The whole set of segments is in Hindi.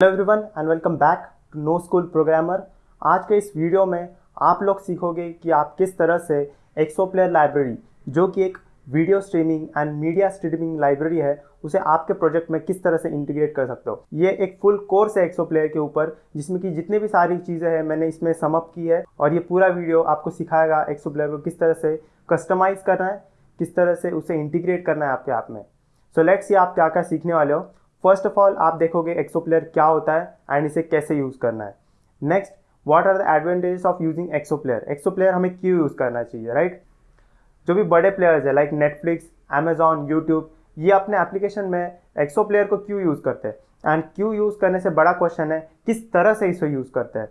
Hello everyone and welcome back to no school programmer. आज के इस वीडियो में आप लोग सीखोगे कि आप किस तरह से एक्सो प्लेयर लाइब्रेरी जो कि एक video streaming and media streaming library है, उसे आपके प्रोजेक्ट में किस तरह से इंटीग्रेट कर सकते हो। ये एक फुल कोर्स है एक्सो प्लेयर के ऊपर, जिसमें कि जितने भी सारी चीज़ें हैं मैंने इसमें समअप की है और ये पूरा वीडियो आपको सिखाएगा एक्सो प्लेयर को किस तरह से कस्टमाइज़ करना है, किस तरह से उसे इंटीग्रेट करना है आपके ऐप में। सो लेट्स ये आप क्या क्या सीखने वाले हो। फ़र्स्ट ऑफ़ ऑल आप देखोगे एक्सो प्लेयर क्या होता है एंड इसे कैसे यूज़ करना है। Next what are the advantages of using ExoPlayer ExoPlayer हमें क्यों यूज़ करना चाहिए राइट right? जो भी बड़े प्लेयर्स है लाइक नेटफ्लिक्स अमेजॉन यूट्यूब ये अपने एप्लीकेशन में एक्सो प्लेयर को क्यों यूज़ करते हैं? एंड क्यों यूज़ करने से बड़ा क्वेश्चन है, किस तरह से इसे यूज़ करते हैं?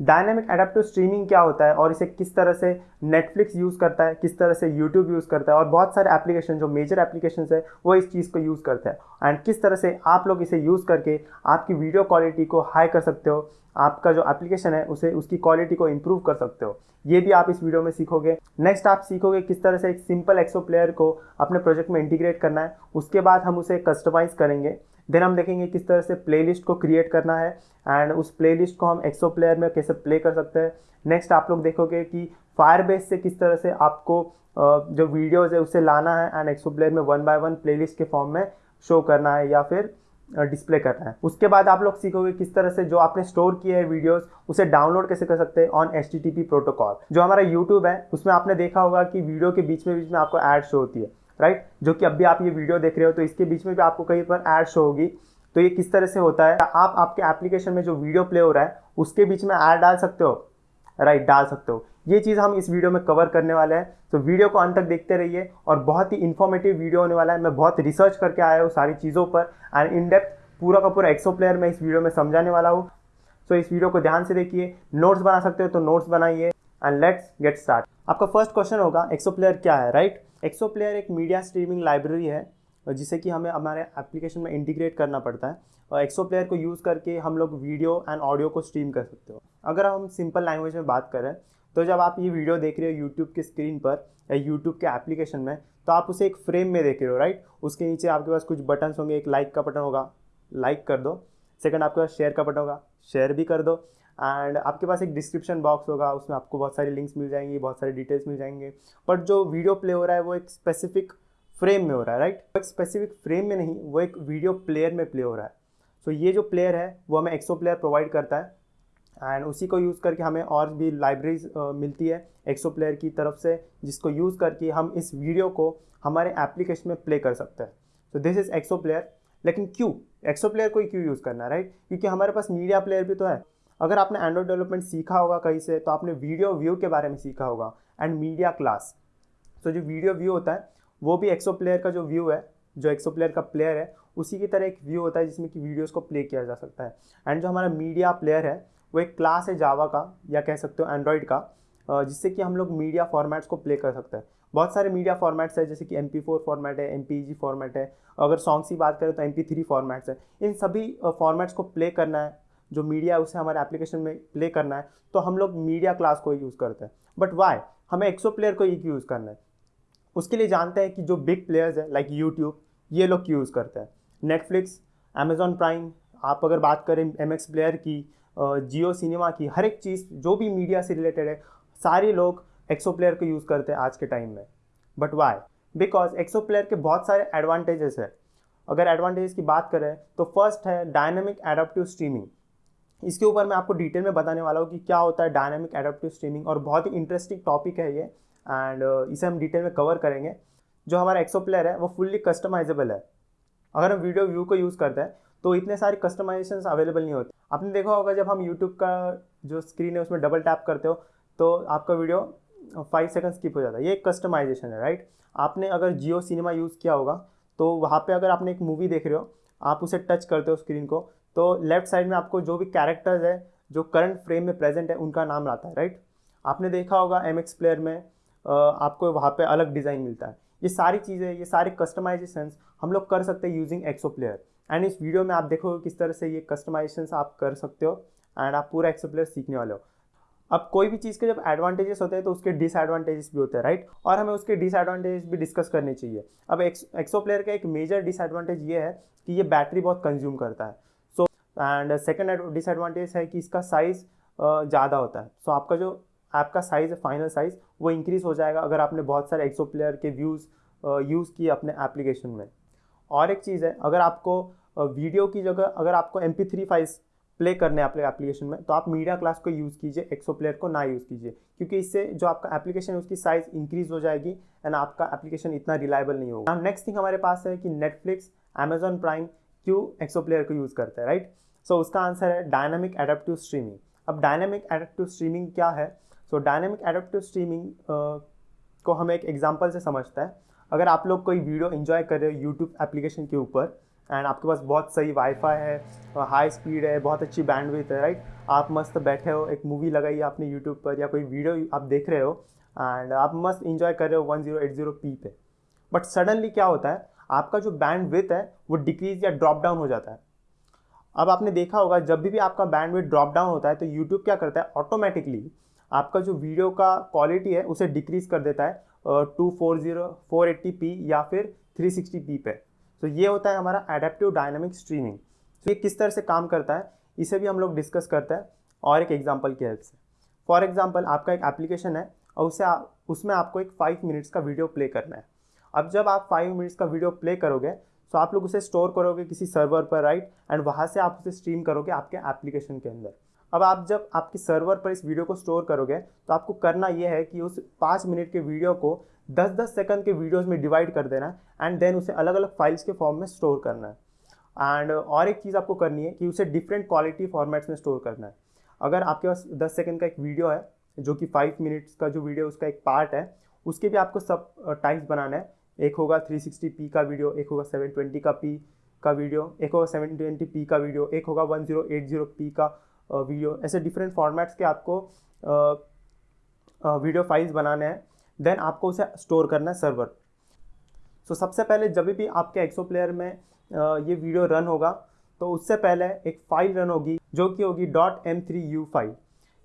डायनेमिक एडेप्टिव स्ट्रीमिंग क्या होता है और इसे किस तरह से नेटफ्लिक्स यूज़ करता है, किस तरह से यूट्यूब यूज़ करता है और बहुत सारे एप्लीकेशन जो मेजर एप्लीकेशन है, वो इस चीज़ को यूज़ करते हैं। एंड किस तरह से आप लोग इसे यूज़ करके आपकी वीडियो क्वालिटी को हाई कर सकते हो, आपका जो एप्लीकेशन है, उसे, उसकी क्वालिटी को इम्प्रूव कर सकते हो। ये भी आप इस वीडियो में सीखोगे। नेक्स्ट आप सीखोगे किस तरह से एक सिंपल एक्सो प्लेयर को अपने प्रोजेक्ट में इंटीग्रेट करना है। उसके बाद हम उसे कस्टमाइज़ करेंगे। देन हम देखेंगे किस तरह से प्लेलिस्ट को क्रिएट करना है एंड उस प्लेलिस्ट को हम एक्सो प्लेयर में कैसे प्ले कर सकते हैं। नेक्स्ट आप लोग देखोगे कि फायर बेस से किस तरह से आपको जो वीडियोज़ है उसे लाना है एंड एक्सो प्लेयर में वन बाय वन प्लेलिस्ट के फॉर्म में शो करना है या फिर डिस्प्ले करना है। उसके बाद आप लोग सीखोगे किस तरह से जो आपने स्टोर किए हैं वीडियोस उसे डाउनलोड कैसे कर सकते हैं ऑन एचटीटीपी प्रोटोकॉल जो हमारा यूट्यूब है, उसमें आपने देखा होगा कि वीडियो के बीच में बीच में आपको ऐड शो होती है। राइट? जो कि अभी आप ये वीडियो देख रहे हो तो इसके बीच में भी आपको कहीं पर ऐड शो होगी। तो ये किस तरह से होता है? आप आपके एप्लीकेशन में जो वीडियो प्ले हो रहा है उसके बीच में ऐड डाल सकते हो। राइट right, डाल सकते हो। ये चीज़ हम इस वीडियो में कवर करने वाले हैं। तो वीडियो को अंत तक देखते रहिए और बहुत ही इन्फॉर्मेटिव वीडियो होने वाला है। मैं बहुत रिसर्च करके आया हूँ सारी चीज़ों पर एंड इन डेप्थ पूरा का पूरा एक्सो प्लेयर मैं इस वीडियो में समझाने वाला हूँ। सो इस वीडियो को ध्यान से देखिए। नोट्स बना सकते हो तो नोट्स बनाइए एंड लेट्स गेट स्टार्ट आपका फ़र्स्ट क्वेश्चन होगा एक्सो प्लेयर क्या है? राइट एक्सो प्लेयर एक मीडिया स्ट्रीमिंग लाइब्रेरी है, जिसे कि हमें हमारे एप्लीकेशन में इंटीग्रेट करना पड़ता है। और एक्सो प्लेयर को यूज़ करके हम लोग वीडियो एंड ऑडियो को स्ट्रीम कर सकते हो। अगर हम सिंपल लैंग्वेज में बात करें तो जब आप ये वीडियो देख रहे हो यूट्यूब के स्क्रीन पर, या यूट्यूब के एप्लीकेशन में तो आप उसे एक फ्रेम में देख रहे हो राइट उसके नीचे आपके पास कुछ बटन्स होंगे, एक लाइक का बटन होगा लाइक कर दो। सेकंड आपके पास शेयर का बटन होगा शेयर भी कर दो। एंड आपके पास एक डिस्क्रिप्शन बॉक्स होगा, उसमें आपको बहुत सारी लिंक्स मिल जाएँगी, बहुत सारी डिटेल्स मिल जाएँगे। बट जो वीडियो प्ले हो रहा है, वो एक स्पेसिफिक फ्रेम में हो रहा है राइट एक स्पेसिफिक फ्रेम में नहीं, वो एक वीडियो प्लेयर में प्ले हो रहा है। सो so ये जो प्लेयर है, वो हमें एक्सो प्लेयर प्रोवाइड करता है। एंड उसी को यूज़ करके हमें और भी लाइब्रेरीज मिलती है एक्सो प्लेयर की तरफ़ से, जिसको यूज़ करके हम इस वीडियो को हमारे एप्लीकेशन में प्ले कर सकते हैं। So this is ExoPlayer लेकिन क्यों? एक्सो प्लेयर को क्यों यूज़ करना है राइट क्योंकि हमारे पास मीडिया प्लेयर भी तो है। अगर आपने एंड्रॉइड डेवलपमेंट सीखा होगा कहीं से तो आपने वीडियो व्यू के बारे में सीखा होगा एंड मीडिया क्लास तो जो वीडियो व्यू होता है, वो भी एक्सो प्लेयर का जो व्यू है, जो एक्सो प्लेयर का प्लेयर है, उसी की तरह एक व्यू होता है जिसमें कि वीडियोस को प्ले किया जा सकता है. एंड जो हमारा मीडिया प्लेयर है, वो एक क्लास है जावा का, या कह सकते हो एंड्रॉयड का जिससे कि हम लोग मीडिया फॉर्मेट्स को प्ले कर सकते हैं. बहुत सारे मीडिया फॉर्मेट्स है, जैसे कि एम फॉर्मेट है एमपीजी फॉर्मेट है. अगर सॉन्ग्स की बात करें तो एम फॉर्मेट्स है. इन सभी फॉर्मेट्स को प्ले करना है जो मीडिया उसे हमारे एप्लीकेशन में प्ले करना है तो हम लोग मीडिया क्लास को यूज़ करते हैं। बट वाई हमें एक्सो प्लेयर को एक यूज़ करना है। उसके लिए जानते हैं कि जो बिग प्लेयर्स है लाइक यूट्यूब ये लोग यूज़ करते हैं? नेटफ्लिक्स अमेजॉन प्राइम आप अगर बात करें एम एक्स प्लेयर की जियो सिनेमा की, हर एक चीज़, जो भी मीडिया से रिलेटेड है, सारे लोग एक्सो प्लेयर को यूज़ करते हैं आज के टाइम में। But why because ExoPlayer के बहुत सारे एडवांटेजेस है। अगर एडवांटेज की बात करें तो फ़र्स्ट है डायनेमिक एडाप्टिव स्ट्रीमिंग इसके ऊपर मैं आपको डिटेल में बताने वाला हूँ कि क्या होता है डायनेमिक एडाप्टिव स्ट्रीमिंग और बहुत ही इंटरेस्टिंग टॉपिक है ये एंड uh, इसे हम डिटेल में कवर करेंगे। जो हमारा एक्सो प्लेयर है वो फुल्ली कस्टमाइजेबल है। अगर हम वीडियो व्यू को यूज़ करते हैं तो इतने सारे कस्टमाइजेशन अवेलेबल नहीं होते। आपने देखा होगा जब हम यूट्यूब का जो स्क्रीन है उसमें डबल टैप करते हो तो आपका वीडियो फाइव सेकंड स्किप हो जाता है। ये एक कस्टमाइजेशन है राइट आपने अगर जियो सिनेमा यूज़ किया होगा तो वहाँ पे अगर आपने एक मूवी देख रहे हो आप उसे टच करते हो स्क्रीन को तो लेफ़्ट साइड में आपको जो भी कैरेक्टर्स है, जो करंट फ्रेम में प्रेजेंट है, उनका नाम आता है राइट आपने देखा होगा एम एक्स प्लेयर में आपको वहाँ पे अलग डिज़ाइन मिलता है। ये सारी चीज़ें, ये सारे कस्टमाइजेशन हम लोग कर सकते हैं यूजिंग एक्सो प्लेयर एंड इस वीडियो में आप देखोगे किस तरह से ये कस्टमाइजेशन आप कर सकते हो एंड आप पूरा एक्सो प्लेयर सीखने वाले हो। अब कोई भी चीज़ के जब एडवांटेजेस होते हैं तो उसके डिसएडवांटेजेस भी होते हैं राइट और हमें उसके डिसएडवांटेजेस भी डिस्कस करने चाहिए। अब एक्सो प्लेयर का एक मेजर डिसएडवांटेज ये है कि ये बैटरी बहुत कंज्यूम करता है। एंड सेकेंड डिसएडवांटेज है कि इसका साइज़ ज़्यादा होता है। सो so, आपका जो ऐप का साइज़ है फाइनल साइज़ वो इंक्रीज़ हो जाएगा अगर आपने बहुत सारे एक्सो प्लेयर के व्यूज़ यूज़ किए अपने एप्लीकेशन में। और एक चीज़ है अगर आपको वीडियो की जगह अगर आपको M P three files play करने हैं अपने एप्लीकेशन में तो आप मीडिया क्लास को यूज़ कीजिए एक्सो प्लेयर को ना यूज़ कीजिए। क्योंकि इससे जो आपका एप्लीकेशन है उसकी साइज़ इंक्रीज हो जाएगी एंड आपका एप्लीकेशन इतना रिलायबल नहीं होगा। नेक्स्ट थिंग हमारे पास है कि नेटफ्लिक्स अमेजॉन प्राइम क्यों एक्सो प्लेयर को यूज़ करता है राइट सो so, उसका आंसर है डायनामिक एडेप्टिव स्ट्रीमिंग अब डायनामिक एडेप्टिव स्ट्रीमिंग क्या है? सो डायनामिक एडेप्टिव स्ट्रीमिंग को हम एक एग्ज़ाम्पल से समझते हैं। अगर आप लोग कोई वीडियो इन्जॉय कर रहे हो यूट्यूब एप्लीकेशन के ऊपर एंड आपके पास बहुत सही वाईफाई है हाई स्पीड है बहुत अच्छी बैंडविथ है राइट आप मस्त बैठे हो एक मूवी लगाई आपने यूट्यूब पर या कोई वीडियो आप देख रहे हो एंड आप मस्त इन्जॉय कर रहे हो one zero eight zero p पे। बट सडनली क्या होता है? आपका जो बैंड विथ है वो डिक्रीज या ड्रॉप डाउन हो जाता है। अब आपने देखा होगा जब भी, भी आपका बैंड विथ ड्रॉप डाउन होता है तो यूट्यूब क्या करता है? ऑटोमेटिकली आपका जो वीडियो का क्वालिटी है उसे डिक्रीज कर देता है two four zero four eighty p या फिर थ्री सिक्सटी पी पे। तो ये होता है हमारा एडेप्टिव डायनामिक स्ट्रीमिंग तो ये किस तरह से काम करता है इसे भी हम लोग डिस्कस करते हैं और एक एग्ज़ाम्पल की हेल्प से। फॉर एग्ज़ाम्पल आपका एक एप्लीकेशन है और उसे आ, उसमें आपको एक फाइव मिनट्स का वीडियो प्ले करना है। अब जब आप फाइव मिनट्स का वीडियो प्ले करोगे तो आप लोग उसे स्टोर करोगे किसी सर्वर पर राइट एंड वहाँ से आप उसे स्ट्रीम करोगे आपके एप्लीकेशन के अंदर। अब आप जब आपके सर्वर पर इस वीडियो को स्टोर करोगे तो आपको करना यह है कि उस पाँच मिनट के वीडियो को दस दस सेकंड के वीडियोस में डिवाइड कर देना है एंड देन उसे अलग अलग फाइल्स के फॉर्म में स्टोर करना। है एंड और एक चीज़ आपको करनी है कि उसे डिफरेंट क्वालिटी फॉर्मेट्स में स्टोर करना है। अगर आपके पास दस सेकंड का एक वीडियो है, जो कि फाइव मिनट्स का जो वीडियो उसका एक पार्ट है, उसके भी आपको सब टाइप्स बनाना है। एक होगा थ्री सिक्सटी पी का वीडियो एक होगा सेवन ट्वेंटी का पी का वीडियो एक होगा सेवन ट्वेंटी पी का वीडियो एक होगा one zero eight zero p का वीडियो। ऐसे डिफरेंट फॉर्मेट्स के आपको वीडियो फाइल्स बनाने हैं। देन आपको उसे स्टोर करना है सर्वर सो so, सबसे पहले जब भी आपके एक्सो प्लेयर में ये वीडियो रन होगा तो उससे पहले एक फ़ाइल रन होगी जो कि होगी dot M three U file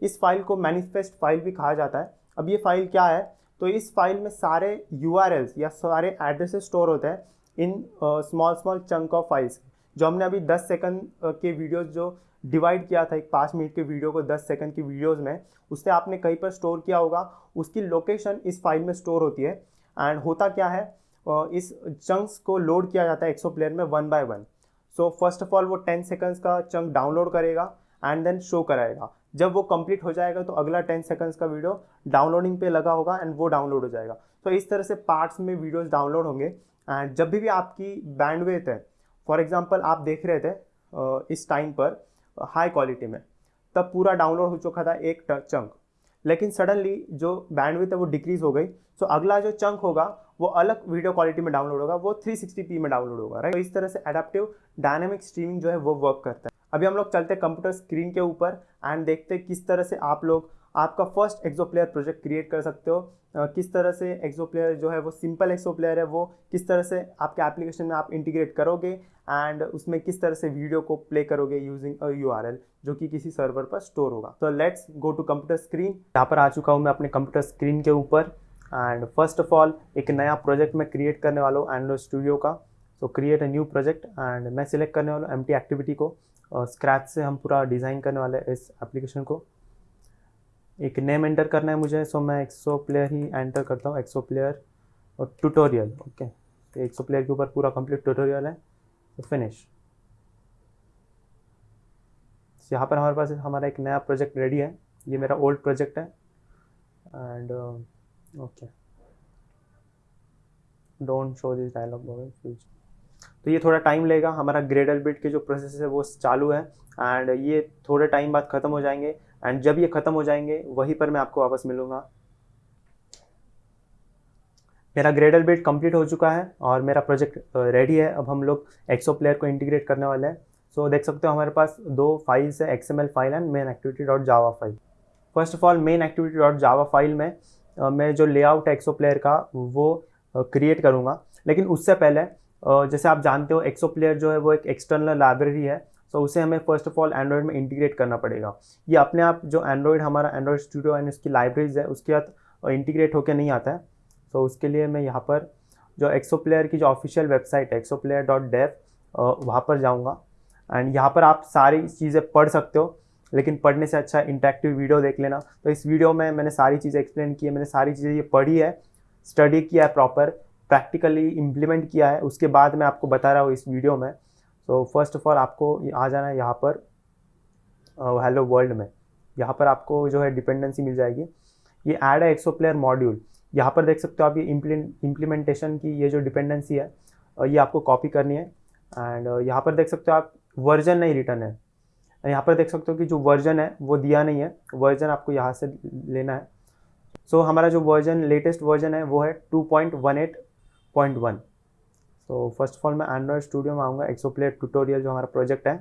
इस फ़ाइल को मैनिफेस्ट फ़ाइल भी कहा जाता है। अब ये फ़ाइल क्या है? तो इस फ़ाइल में सारे यूआरएल या सारे एड्रेसेस स्टोर होते हैं in small small chunk of files जो हमने अभी 10 सेकंड के वीडियोस जो डिवाइड किया था, एक पाँच मिनट के वीडियो को दस सेकंड की वीडियोज़ में, उससे आपने कहीं पर स्टोर किया होगा, उसकी लोकेशन इस फ़ाइल में स्टोर होती है। एंड होता क्या है? इस चंक्स को लोड किया जाता है एक्सो प्लेयर में one by one so first of all वो टेन सेकंड्स का चंक डाउनलोड करेगा एंड देन शो कराएगा। जब वो कंप्लीट हो जाएगा तो अगला टेन सेकंड्स का वीडियो डाउनलोडिंग पे लगा होगा एंड वो डाउनलोड हो जाएगा। तो इस तरह से पार्ट्स में वीडियोस डाउनलोड होंगे एंड जब भी, भी आपकी बैंडवेथ है फॉर एग्जांपल आप देख रहे थे इस टाइम पर हाई क्वालिटी में तब पूरा डाउनलोड हो चुका था एक चंक लेकिन सडनली जो बैंडविथ है वो डिक्रीज हो गई सो अगला जो चंक होगा वो अलग वीडियो क्वालिटी में डाउनलोड होगा वो 360p में डाउनलोड होगा राइट तो इस तरह से एडेप्टिव डायनेमिक स्ट्रीमिंग जो है वो वर्क करता है। अभी हम लोग चलते हैं कंप्यूटर स्क्रीन के ऊपर एंड देखते हैं किस तरह से आप लोग आपका first ExoPlayer project create कर सकते हो। किस तरह से एक्सो प्लेयर जो है वो सिंपल एक्सो प्लेयर है, वो किस तरह से आपके एप्लीकेशन में आप इंटीग्रेट करोगे एंड उसमें किस तरह से वीडियो को प्ले करोगे यूजिंग अ यू जो कि किसी सर्वर पर स्टोर होगा। तो let's go to computer screen यहाँ पर आ चुका हूँ मैं अपने कंप्यूटर स्क्रीन के ऊपर एंड फ़र्स्ट ऑफ़ ऑल एक नया प्रोजेक्ट मैं क्रिएट करने वाला हूँ एंड्रॉइड स्टूडियो का। तो create a new project and मैं सिलेक्ट करने वाला हूँ एम एक्टिविटी को। स्क्रैच से हम पूरा डिज़ाइन करने वाले इस एप्लीकेशन को। एक नेम एंटर करना है मुझे सो मैं एक्सो प्लेयर ही एंटर करता हूँ एक्सो प्लेयर और ट्यूटोरियल ओके तो एक्सो प्लेयर के ऊपर पूरा कंप्लीट ट्यूटोरियल है तो फिनिश यहाँ पर हमारे पास हमारा एक नया प्रोजेक्ट रेडी है, ये मेरा ओल्ड प्रोजेक्ट है and okay don't show this dialog तो ये थोड़ा टाइम लेगा। हमारा ग्रेडल बिट के जो प्रोसेस है वो चालू है। एंड ये थोड़े टाइम बाद ख़त्म हो जाएँगे। एंड जब ये ख़त्म हो जाएँगे वहीं पर मैं आपको वापस मिलूँगा। मेरा ग्रेडल बिट कंप्लीट हो चुका है और मेरा प्रोजेक्ट रेडी है। अब हम लोग एक्सो प्लेयर को इंटीग्रेट करने वाले हैं। सो so, देख सकते हो हमारे पास दो फाइल्स है XML file and main activity dot Java file first of all main activity dot Java file में मैं जो लेआउट है एक्सो प्लेयर का वो क्रिएट करूँगा। लेकिन उससे पहले जैसे आप जानते हो एक्सो प्लेयर जो है वो एक एक्सटर्नल लाइब्रेरी है सो so, उसे हमें फ़र्स्ट ऑफ़ ऑल एंड्रॉयड में इंटीग्रेट करना पड़ेगा। ये अपने आप जो एंड्रॉयड हमारा एंड्रॉयड स्टूडियो एंड उसकी लाइब्रेरीज है उसके साथ इंटीग्रेट होकर नहीं आता है। सो so, उसके लिए मैं यहाँ पर जो एक्सो प्लेयर की जो ऑफिशियल वेबसाइट है एक्सो प्लेयर डॉट डेव वहाँ पर जाऊँगा। एंड यहाँ पर आप सारी चीज़ें पढ़ सकते हो लेकिन पढ़ने से अच्छा इंटरेक्टिव वीडियो देख लेना। तो इस वीडियो में मैंने सारी चीज़ें एक्सप्लेन की है मैंने सारी चीज़ें ये पढ़ी है स्टडी किया है प्रॉपर प्रैक्टिकली इम्प्लीमेंट किया है उसके बाद मैं आपको बता रहा हूँ इस वीडियो में। तो फ़र्स्ट ऑफ़ ऑल आपको आ जाना है यहाँ पर हेलो वर्ल्ड में। यहाँ पर आपको जो है डिपेंडेंसी मिल जाएगी। ये ऐड है एक्सो प्लेयर मॉड्यूल यहाँ पर देख सकते हो आप ये इम्प्लीमेंटेशन की ये जो डिपेंडेंसी है ये आपको कॉपी करनी है। एंड यहाँ पर देख सकते हो आप वर्जन नहीं रिटर्न है। यहाँ पर देख सकते हो कि जो वर्जन है वो दिया नहीं है। वर्जन आपको यहाँ से लेना है। सो so, हमारा जो वर्जन लेटेस्ट वर्जन है वो है two point one eight point one. तो फ़र्स्ट ऑफ़ ऑल मैं एंड्रॉयड स्टूडियो में आऊँगा एक्सोप्लेट ट्यूटोरियल जो हमारा प्रोजेक्ट है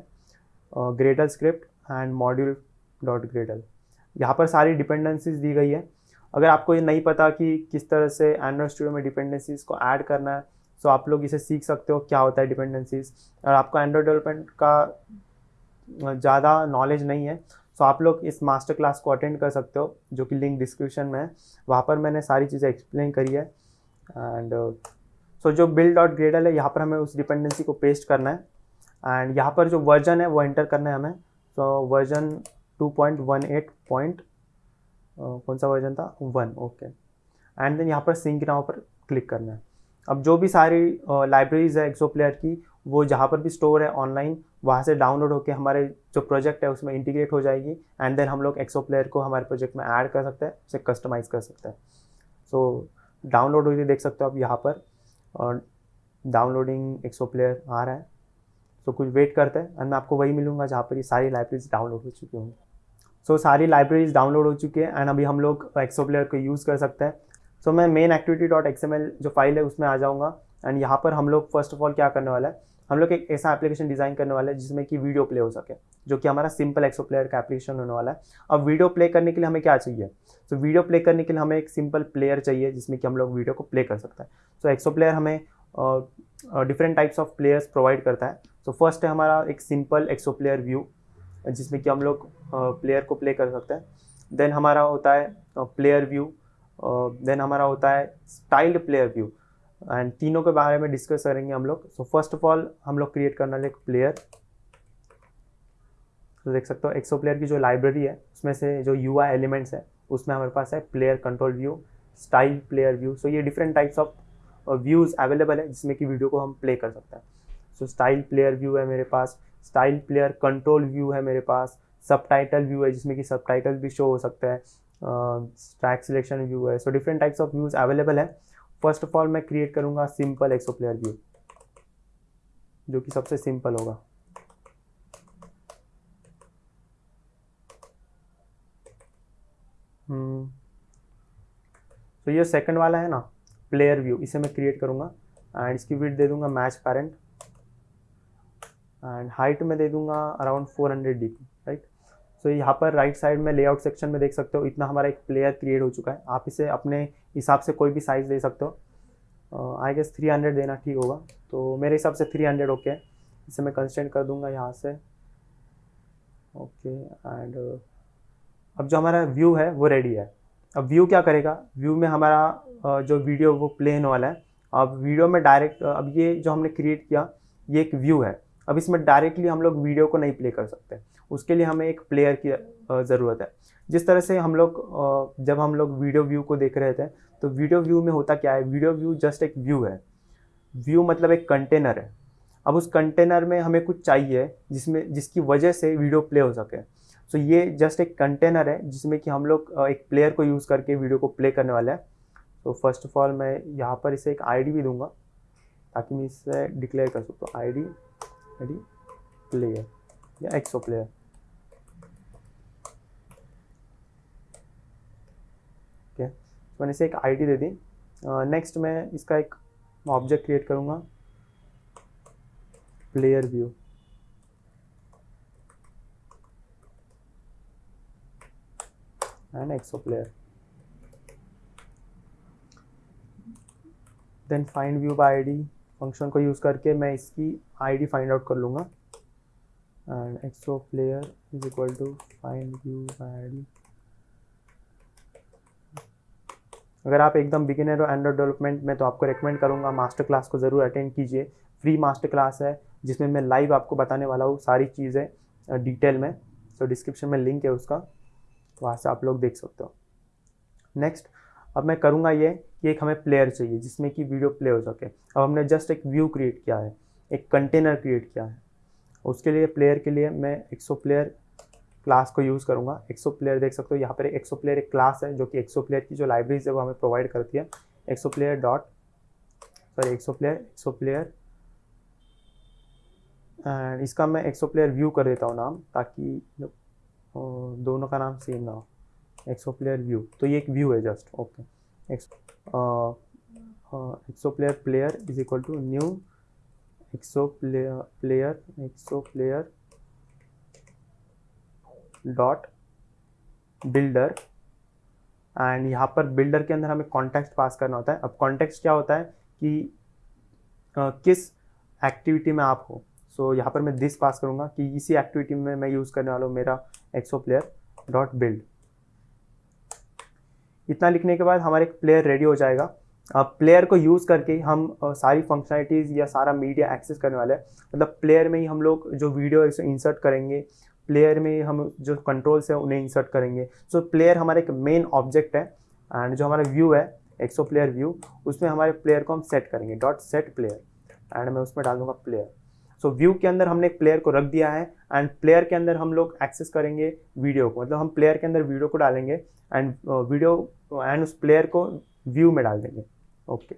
Gradle script and module dot Gradle यहाँ पर सारी डिपेंडेंसीज दी गई है। अगर आपको ये नहीं पता कि किस तरह से एंड्रॉयड स्टूडियो में डिपेंडेंसीज को ऐड करना है तो आप लोग इसे सीख सकते हो, क्या होता है डिपेंडेंसीज और आपको एंड्रॉयड डेवलपमेंट का ज़्यादा नॉलेज नहीं है तो आप लोग इस मास्टर क्लास को अटेंड कर सकते हो, जो कि लिंक डिस्क्रिप्शन में है। वहाँ पर मैंने सारी चीज़ें एक्सप्लेन करी है। एंड सो so जो बिल्ड डॉट ग्रेडल है यहाँ पर हमें उस डिपेंडेंसी को पेस्ट करना है। एंड यहाँ पर जो वर्जन है वो एंटर करना है हमें। तो version two point one eight point कौन सा वर्जन था? वन ओके एंड देन यहाँ पर सिंक नाव पर क्लिक करना है। अब जो भी सारी लाइब्रेरीज uh, है एक्सो प्लेयर की वो जहाँ पर भी स्टोर है ऑनलाइन वहाँ से डाउनलोड होकर हमारे जो प्रोजेक्ट है उसमें इंटीग्रेट हो जाएगी। एंड देन हम लोग एक्सो प्लेयर को हमारे प्रोजेक्ट में ऐड कर सकते हैं उसे कस्टमाइज़ कर सकते हैं। सो डाउनलोड हुई देख सकते हो आप यहाँ पर। और डाउनलोडिंग एक्सो प्लेयर आ रहा है। तो कुछ वेट करते हैं एंड मैं आपको वही मिलूँगा जहाँ पर ये सारी लाइब्रेरीज डाउनलोड हो चुकी होंगी। सो so, सारी लाइब्रेरीज डाउनलोड हो चुकी है एंड अभी हम लोग एक्सो प्लेयर को यूज़ कर सकते हैं। सो so, मैं मेन एक्टिविटी डॉट एक्स जो फ़ाइल है उसमें आ जाऊँगा एंड यहाँ पर हम लोग फ़र्स्ट ऑफ़ ऑल क्या करने वाला है? हम लोग एक ऐसा एप्लीकेशन डिज़ाइन करने वाला है जिसमें कि वीडियो प्ले हो सके, जो कि हमारा सिंपल एक्सो प्लेयर का एप्लीकेशन होने वाला है। अब वीडियो प्ले करने के लिए हमें क्या चाहिए? तो वीडियो प्ले करने के लिए हमें एक सिंपल प्लेयर चाहिए, जिसमें कि हम लोग वीडियो को प्ले कर सकते हैं। सो एक्सो प्लेयर हमें different types of players provide करता है। तो फ़र्स्ट है हमारा एक सिंपल एक्सो प्लेयर व्यू जिसमें कि हम लोग प्लेयर को प्ले कर सकते हैं। देन हमारा होता है प्लेयर व्यू देन हमारा होता है स्टाइल्ड प्लेयर व्यू एंड तीनों के बारे में डिस्कस करेंगे हम लोग। सो फ़र्स्ट ऑफ़ ऑल हम लोग क्रिएट करना एक प्लेयर तो देख सकते हो एक्सो प्लेयर की जो लाइब्रेरी है, उसमें से जो यूआई एलिमेंट्स है, उसमें हमारे पास है player control view style player view so ये different types of views available है, जिसमें कि वीडियो को हम प्ले कर सकते हैं। सो स्टाइल प्लेयर व्यू है मेरे पास स्टाइल प्लेयर कंट्रोल व्यू है मेरे पास सब व्यू है, जिसमें कि सब भी शो हो सकता है ट्रैक सिलेक्शन व्यू है। So different types of views available है। फ़र्स्ट ऑफ़ ऑल मैं क्रिएट करूँगा सिंपल एक्सो प्लेयर व्यू जो कि सबसे सिंपल होगा। हम्म। तो ये सेकंड वाला है ना प्लेयर व्यू इसे मैं क्रिएट करूँगा। एंड इसकी विड दे दूँगा मैच पैरेंट एंड हाइट में दे दूँगा around 400 hundred D right so यहाँ पर राइट साइड में लेआउट सेक्शन में देख सकते हो, इतना हमारा एक प्लेयर क्रिएट हो चुका है। आप इसे अपने हिसाब से कोई भी साइज़ दे सकते हो। आई गेस 300 देना ठीक होगा। तो मेरे हिसाब से 300 ओके है। इसे मैं कंस्टेंट कर दूँगा यहाँ से। ओके एंड अब जो हमारा व्यू है, वो रेडी है। अब व्यू क्या करेगा? व्यू में हमारा जो वीडियो वो प्ले होने वाला है। अब वीडियो में डायरेक्ट अब ये जो हमने क्रिएट किया, ये एक व्यू है। अब इसमें डायरेक्टली हम लोग वीडियो को नहीं प्ले कर सकते। उसके लिए हमें एक प्लेयर की ज़रूरत है। जिस तरह से हम लोग जब हम लोग वीडियो व्यू को देख रहे थे तो वीडियो व्यू में होता क्या है? वीडियो व्यू जस्ट एक व्यू है। व्यू मतलब एक कंटेनर है। अब उस कंटेनर में हमें कुछ चाहिए, जिसमें, जिसकी वजह से वीडियो प्ले हो सके। सो so ये जस्ट एक कंटेनर है, जिसमें कि हम लोग एक प्लेयर को यूज़ करके वीडियो को प्ले करने वाले हैं। तो फ़र्स्ट ऑफ़ ऑल मैं यहाँ पर इसे एक आईडी भी दूँगा, ताकि मैं इसे डिक्लेयर कर सकता हूँ। आईडी आईडी प्लेयर या एक्सो प्लेयर है मैंने इसे एक आईडी दे दी। नेक्स्ट uh, मैं इसका एक ऑब्जेक्ट क्रिएट करूँगा। Player view and ExoPlayer then find view by ID function को यूज़ करके मैं इसकी आईडी फाइंड आउट कर लूँगा। And ExoPlayer is equal to find view by ID अगर आप एकदम बिगिनर हो एंड्रॉइड डेवलपमेंट में तो आपको रिकमेंड करूँगा मास्टर क्लास को ज़रूर अटेंड कीजिए। फ्री मास्टर क्लास है, जिसमें मैं लाइव आपको बताने वाला हूँ सारी चीज़ें डिटेल में। तो डिस्क्रिप्शन में लिंक है उसका तो वहाँ से आप लोग देख सकते हो। नेक्स्ट अब मैं करूँगा ये कि एक हमें प्लेयर चाहिए, जिसमें कि वीडियो प्ले हो सके। अब हमने जस्ट एक व्यू क्रिएट किया है, एक कंटेनर क्रिएट किया है। उसके लिए प्लेयर के लिए मैं एक्सो प्लेयर क्लास को यूज़ करूँगा। एक्सो प्लेयर देख सकते हो, यहाँ पर एक्सो प्लेयर एक क्लास है, जो कि एक्सो प्लेयर की जो लाइब्रेरीज है, वो हमें प्रोवाइड करती है। ExoPlayer dot sorry ExoPlayer ExoPlayer and इसका मैं एक्सो प्लेयर व्यू कर देता हूँ नाम, ताकि दोनों का नाम सेम ना हो। एक्सो प्लेयर व्यू तो ये एक व्यू है just okay ExoPlayer player is equal to new ExoPlayer player ExoPlayer dot builder and यहाँ पर बिल्डर के अंदर हमें कॉन्टेक्स्ट पास करना होता है। अब कॉन्टेक्स्ट क्या होता है कि uh, किस एक्टिविटी में आप हो? सो so, यहाँ पर मैं दिस पास करूँगा कि इसी एक्टिविटी में मैं यूज़ करने वाला हूँ मेरा एक्सो प्लेयर डॉट बिल्ड इतना लिखने के बाद हमारा एक प्लेयर रेडी हो जाएगा। अब प्लेयर को यूज़ करके हम सारी फंक्शनलिटीज़ या सारा मीडिया एक्सेस करने वाले हैं। मतलब प्लेयर में ही हम लोग जो वीडियो इंसर्ट करेंगे। प्लेयर में हम जो कंट्रोल्स है उन्हें इंसर्ट करेंगे। सो so, प्लेयर हमारा एक मेन ऑब्जेक्ट है एंड जो हमारा व्यू है एक्सो प्लेयर व्यू उसमें हमारे प्लेयर को हम सेट करेंगे। डॉट सेट प्लेयर एंड मैं उसमें डाल दूँगा प्लेयर सो व्यू के अंदर हमने एक प्लेयर को रख दिया है एंड प्लेयर के अंदर हम लोग एक्सेस करेंगे वीडियो को। मतलब हम प्लेयर के अंदर वीडियो को डालेंगे एंड वीडियो एंड उस प्लेयर को व्यू में डाल देंगे। ओके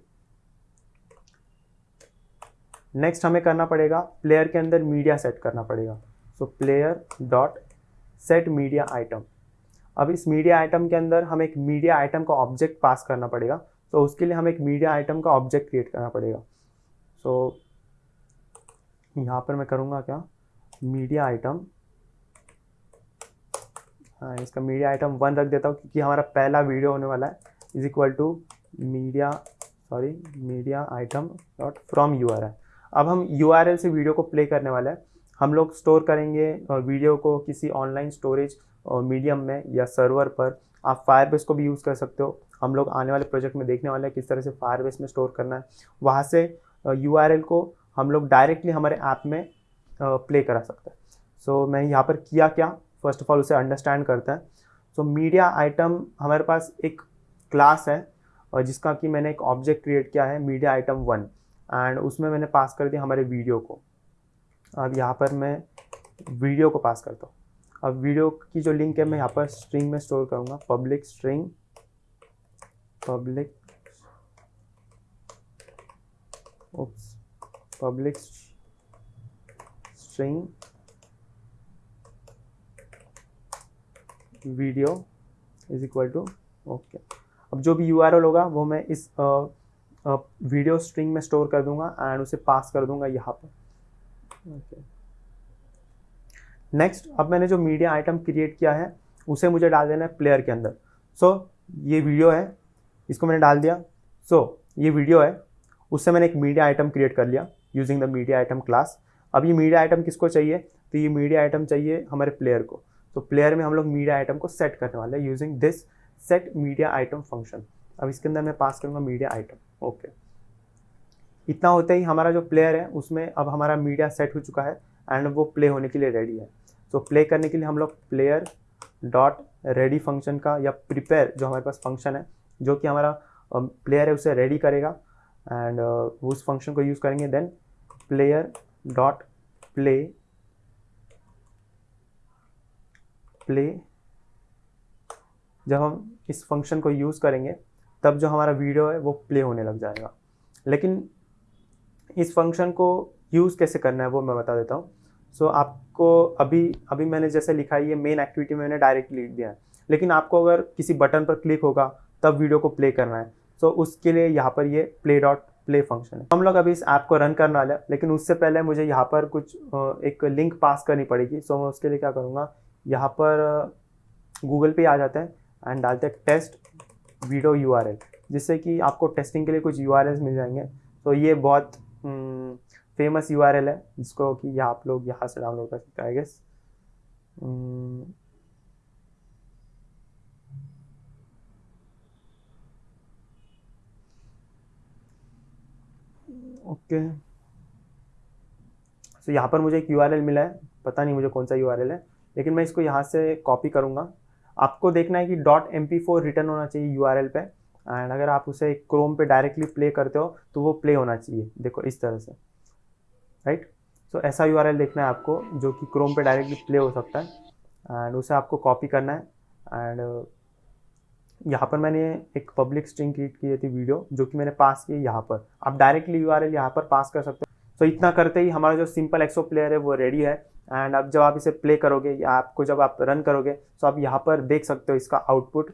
नेक्स्ट हमें करना पड़ेगा प्लेयर के अंदर मीडिया सेट करना पड़ेगा। So player dot set media item अब इस मीडिया आइटम के अंदर हमें एक मीडिया आइटम का ऑब्जेक्ट पास करना पड़ेगा। तो उसके लिए हमें एक मीडिया आइटम का ऑब्जेक्ट क्रिएट करना पड़ेगा। सो so, यहाँ पर मैं करूँगा क्या? मीडिया आइटम हाँ इसका मीडिया आइटम वन रख देता हूँ क्योंकि हमारा पहला वीडियो होने वाला है। Is equal to media sorry media item dot from U अब हम यू से वीडियो को प्ले करने वाले हैं। हम लोग स्टोर करेंगे वीडियो को किसी ऑनलाइन स्टोरेज मीडियम में या सर्वर पर आप फायरबेस को भी यूज़ कर सकते हो। हम लोग आने वाले प्रोजेक्ट में देखने वाले हैं किस तरह से फायरबेस में स्टोर करना है। वहाँ से यूआरएल को हम लोग डायरेक्टली हमारे ऐप में प्ले करा सकते हैं। सो so, मैं यहाँ पर किया क्या? फ़र्स्ट ऑफ़ ऑल उसे अंडरस्टैंड करता है। सो मीडिया आइटम हमारे पास एक क्लास है और जिसका कि मैंने एक ऑब्जेक्ट क्रिएट किया है मीडिया आइटम वन एंड उसमें मैंने पास कर दिया हमारे वीडियो को। अब यहाँ पर मैं वीडियो को पास करता हूँ। अब वीडियो की जो लिंक है, मैं यहाँ पर स्ट्रिंग में स्टोर करूँगा। Public string public public string video is equal to okay अब जो भी यूआरएल होगा, वो मैं इस वीडियो स्ट्रिंग में स्टोर कर दूँगा एंड उसे पास कर दूँगा यहाँ पर। नेक्स्ट अब मैंने जो मीडिया आइटम क्रिएट किया है उसे मुझे डाल देना है प्लेयर के अंदर। सो so, ये वीडियो है इसको मैंने डाल दिया। सो so, ये वीडियो है उससे मैंने एक मीडिया आइटम क्रिएट कर लिया using the media item class अब ये मीडिया आइटम किसको चाहिए? तो ये मीडिया आइटम चाहिए हमारे प्लेयर को। तो प्लेयर में हम लोग मीडिया आइटम को सेट करने वाले हैं using this set media item function अब इसके अंदर मैं पास करूँगा मीडिया आइटम ओके इतना होते ही हमारा जो प्लेयर है, उसमें अब हमारा मीडिया सेट हो चुका है एंड वो प्ले होने के लिए रेडी है। तो प्ले करने के लिए हम लोग प्लेयर डॉट रेडी फ़ंक्शन का या प्रिपेयर जो हमारे पास फ़ंक्शन है, जो कि हमारा प्लेयर है, उसे रेडी करेगा एंड उस फ़ंक्शन को यूज़ करेंगे। Then player dot play play जब हम इस फ़ंक्शन को यूज़ करेंगे, तब जो हमारा वीडियो है, वो प्ले होने लग जाएगा। लेकिन इस फ़ंक्शन को यूज़ कैसे करना है वो मैं बता देता हूँ। सो so, आपको अभी अभी मैंने जैसे लिखा है ये मेन एक्टिविटी में मैंने डायरेक्ट लिख दिया है। लेकिन आपको अगर किसी बटन पर क्लिक होगा तब वीडियो को प्ले करना है। सो so, उसके लिए यहाँ पर ये प्ले डॉट प्ले फ़ंक्शन है। हम लोग अभी इस ऐप को रन करने वाले हैं लेकिन उससे पहले मुझे यहाँ पर कुछ एक लिंक पास करनी पड़ेगी। सो so, मैं उसके लिए क्या करूँगा यहाँ पर गूगल पे आ जाते हैं एंड डालते हैं टेस्ट वीडियो यूआरएल जिससे कि आपको टेस्टिंग के लिए कुछ यूआरएल मिल जाएँगे। तो ये बहुत फ़ेमस यू आर एल है, जिसको कि आप लोग यहाँ से डाउनलोड कर सकते हैं गेस ओके सो यहाँ पर मुझे एक यू मिला है, पता नहीं मुझे कौन सा यूआरएल है, लेकिन मैं इसको यहाँ से कॉपी करूँगा। आपको देखना है कि डॉट एम रिटर्न होना चाहिए यूआरएल पे। एंड अगर आप उसे क्रोम पे डायरेक्टली प्ले करते हो तो वो प्ले होना चाहिए। देखो इस तरह से। राइट सो so, ऐसा यू देखना है आपको जो कि क्रोम पे डायरेक्टली प्ले हो सकता है। एंड उसे आपको कॉपी करना है। एंड यहाँ पर मैंने एक पब्लिक स्ट्रिंग क्रिएट की थी वीडियो जो कि मैंने पास की यहाँ पर। आप डायरेक्टली यू आर यहाँ पर पास कर सकते हो। तो इतना करते ही हमारा जो सिंपल एक्सो प्लेयर है वो रेडी है। एंड अब जब आप इसे प्ले करोगे या आपको जब आप रन करोगे तो आप यहाँ पर देख सकते हो इसका आउटपुट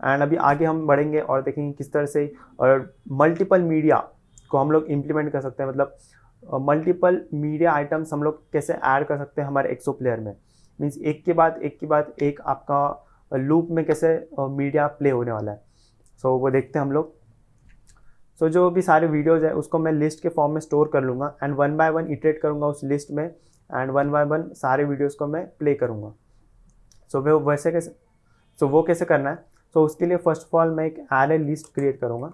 एंड अभी आगे हम बढ़ेंगे और देखेंगे किस तरह से और मल्टीपल मीडिया को हम लोग इम्प्लीमेंट कर सकते हैं। मतलब मल्टीपल मीडिया आइटम्स हम लोग कैसे ऐड कर सकते हैं हमारे एक्सो प्लेयर में? मीन्स एक के बाद एक के बाद एक आपका लूप में कैसे मीडिया प्ले होने वाला है। सो so, वो देखते हैं हम लोग। सो so, जो भी सारे वीडियोज़ है उसको मैं लिस्ट के फॉर्म में स्टोर कर लूँगा and one by one iterate करूँगा उस लिस्ट में एंड वन बाय वन सारे वीडियोज़ को मैं प्ले करूँगा। सो so, वो वैसे कैसे सो so, वो कैसे करना है? सो उसके लिए फ़र्स्ट ऑफ़ ऑल मैं एक एरे लिस्ट क्रिएट करूँगा।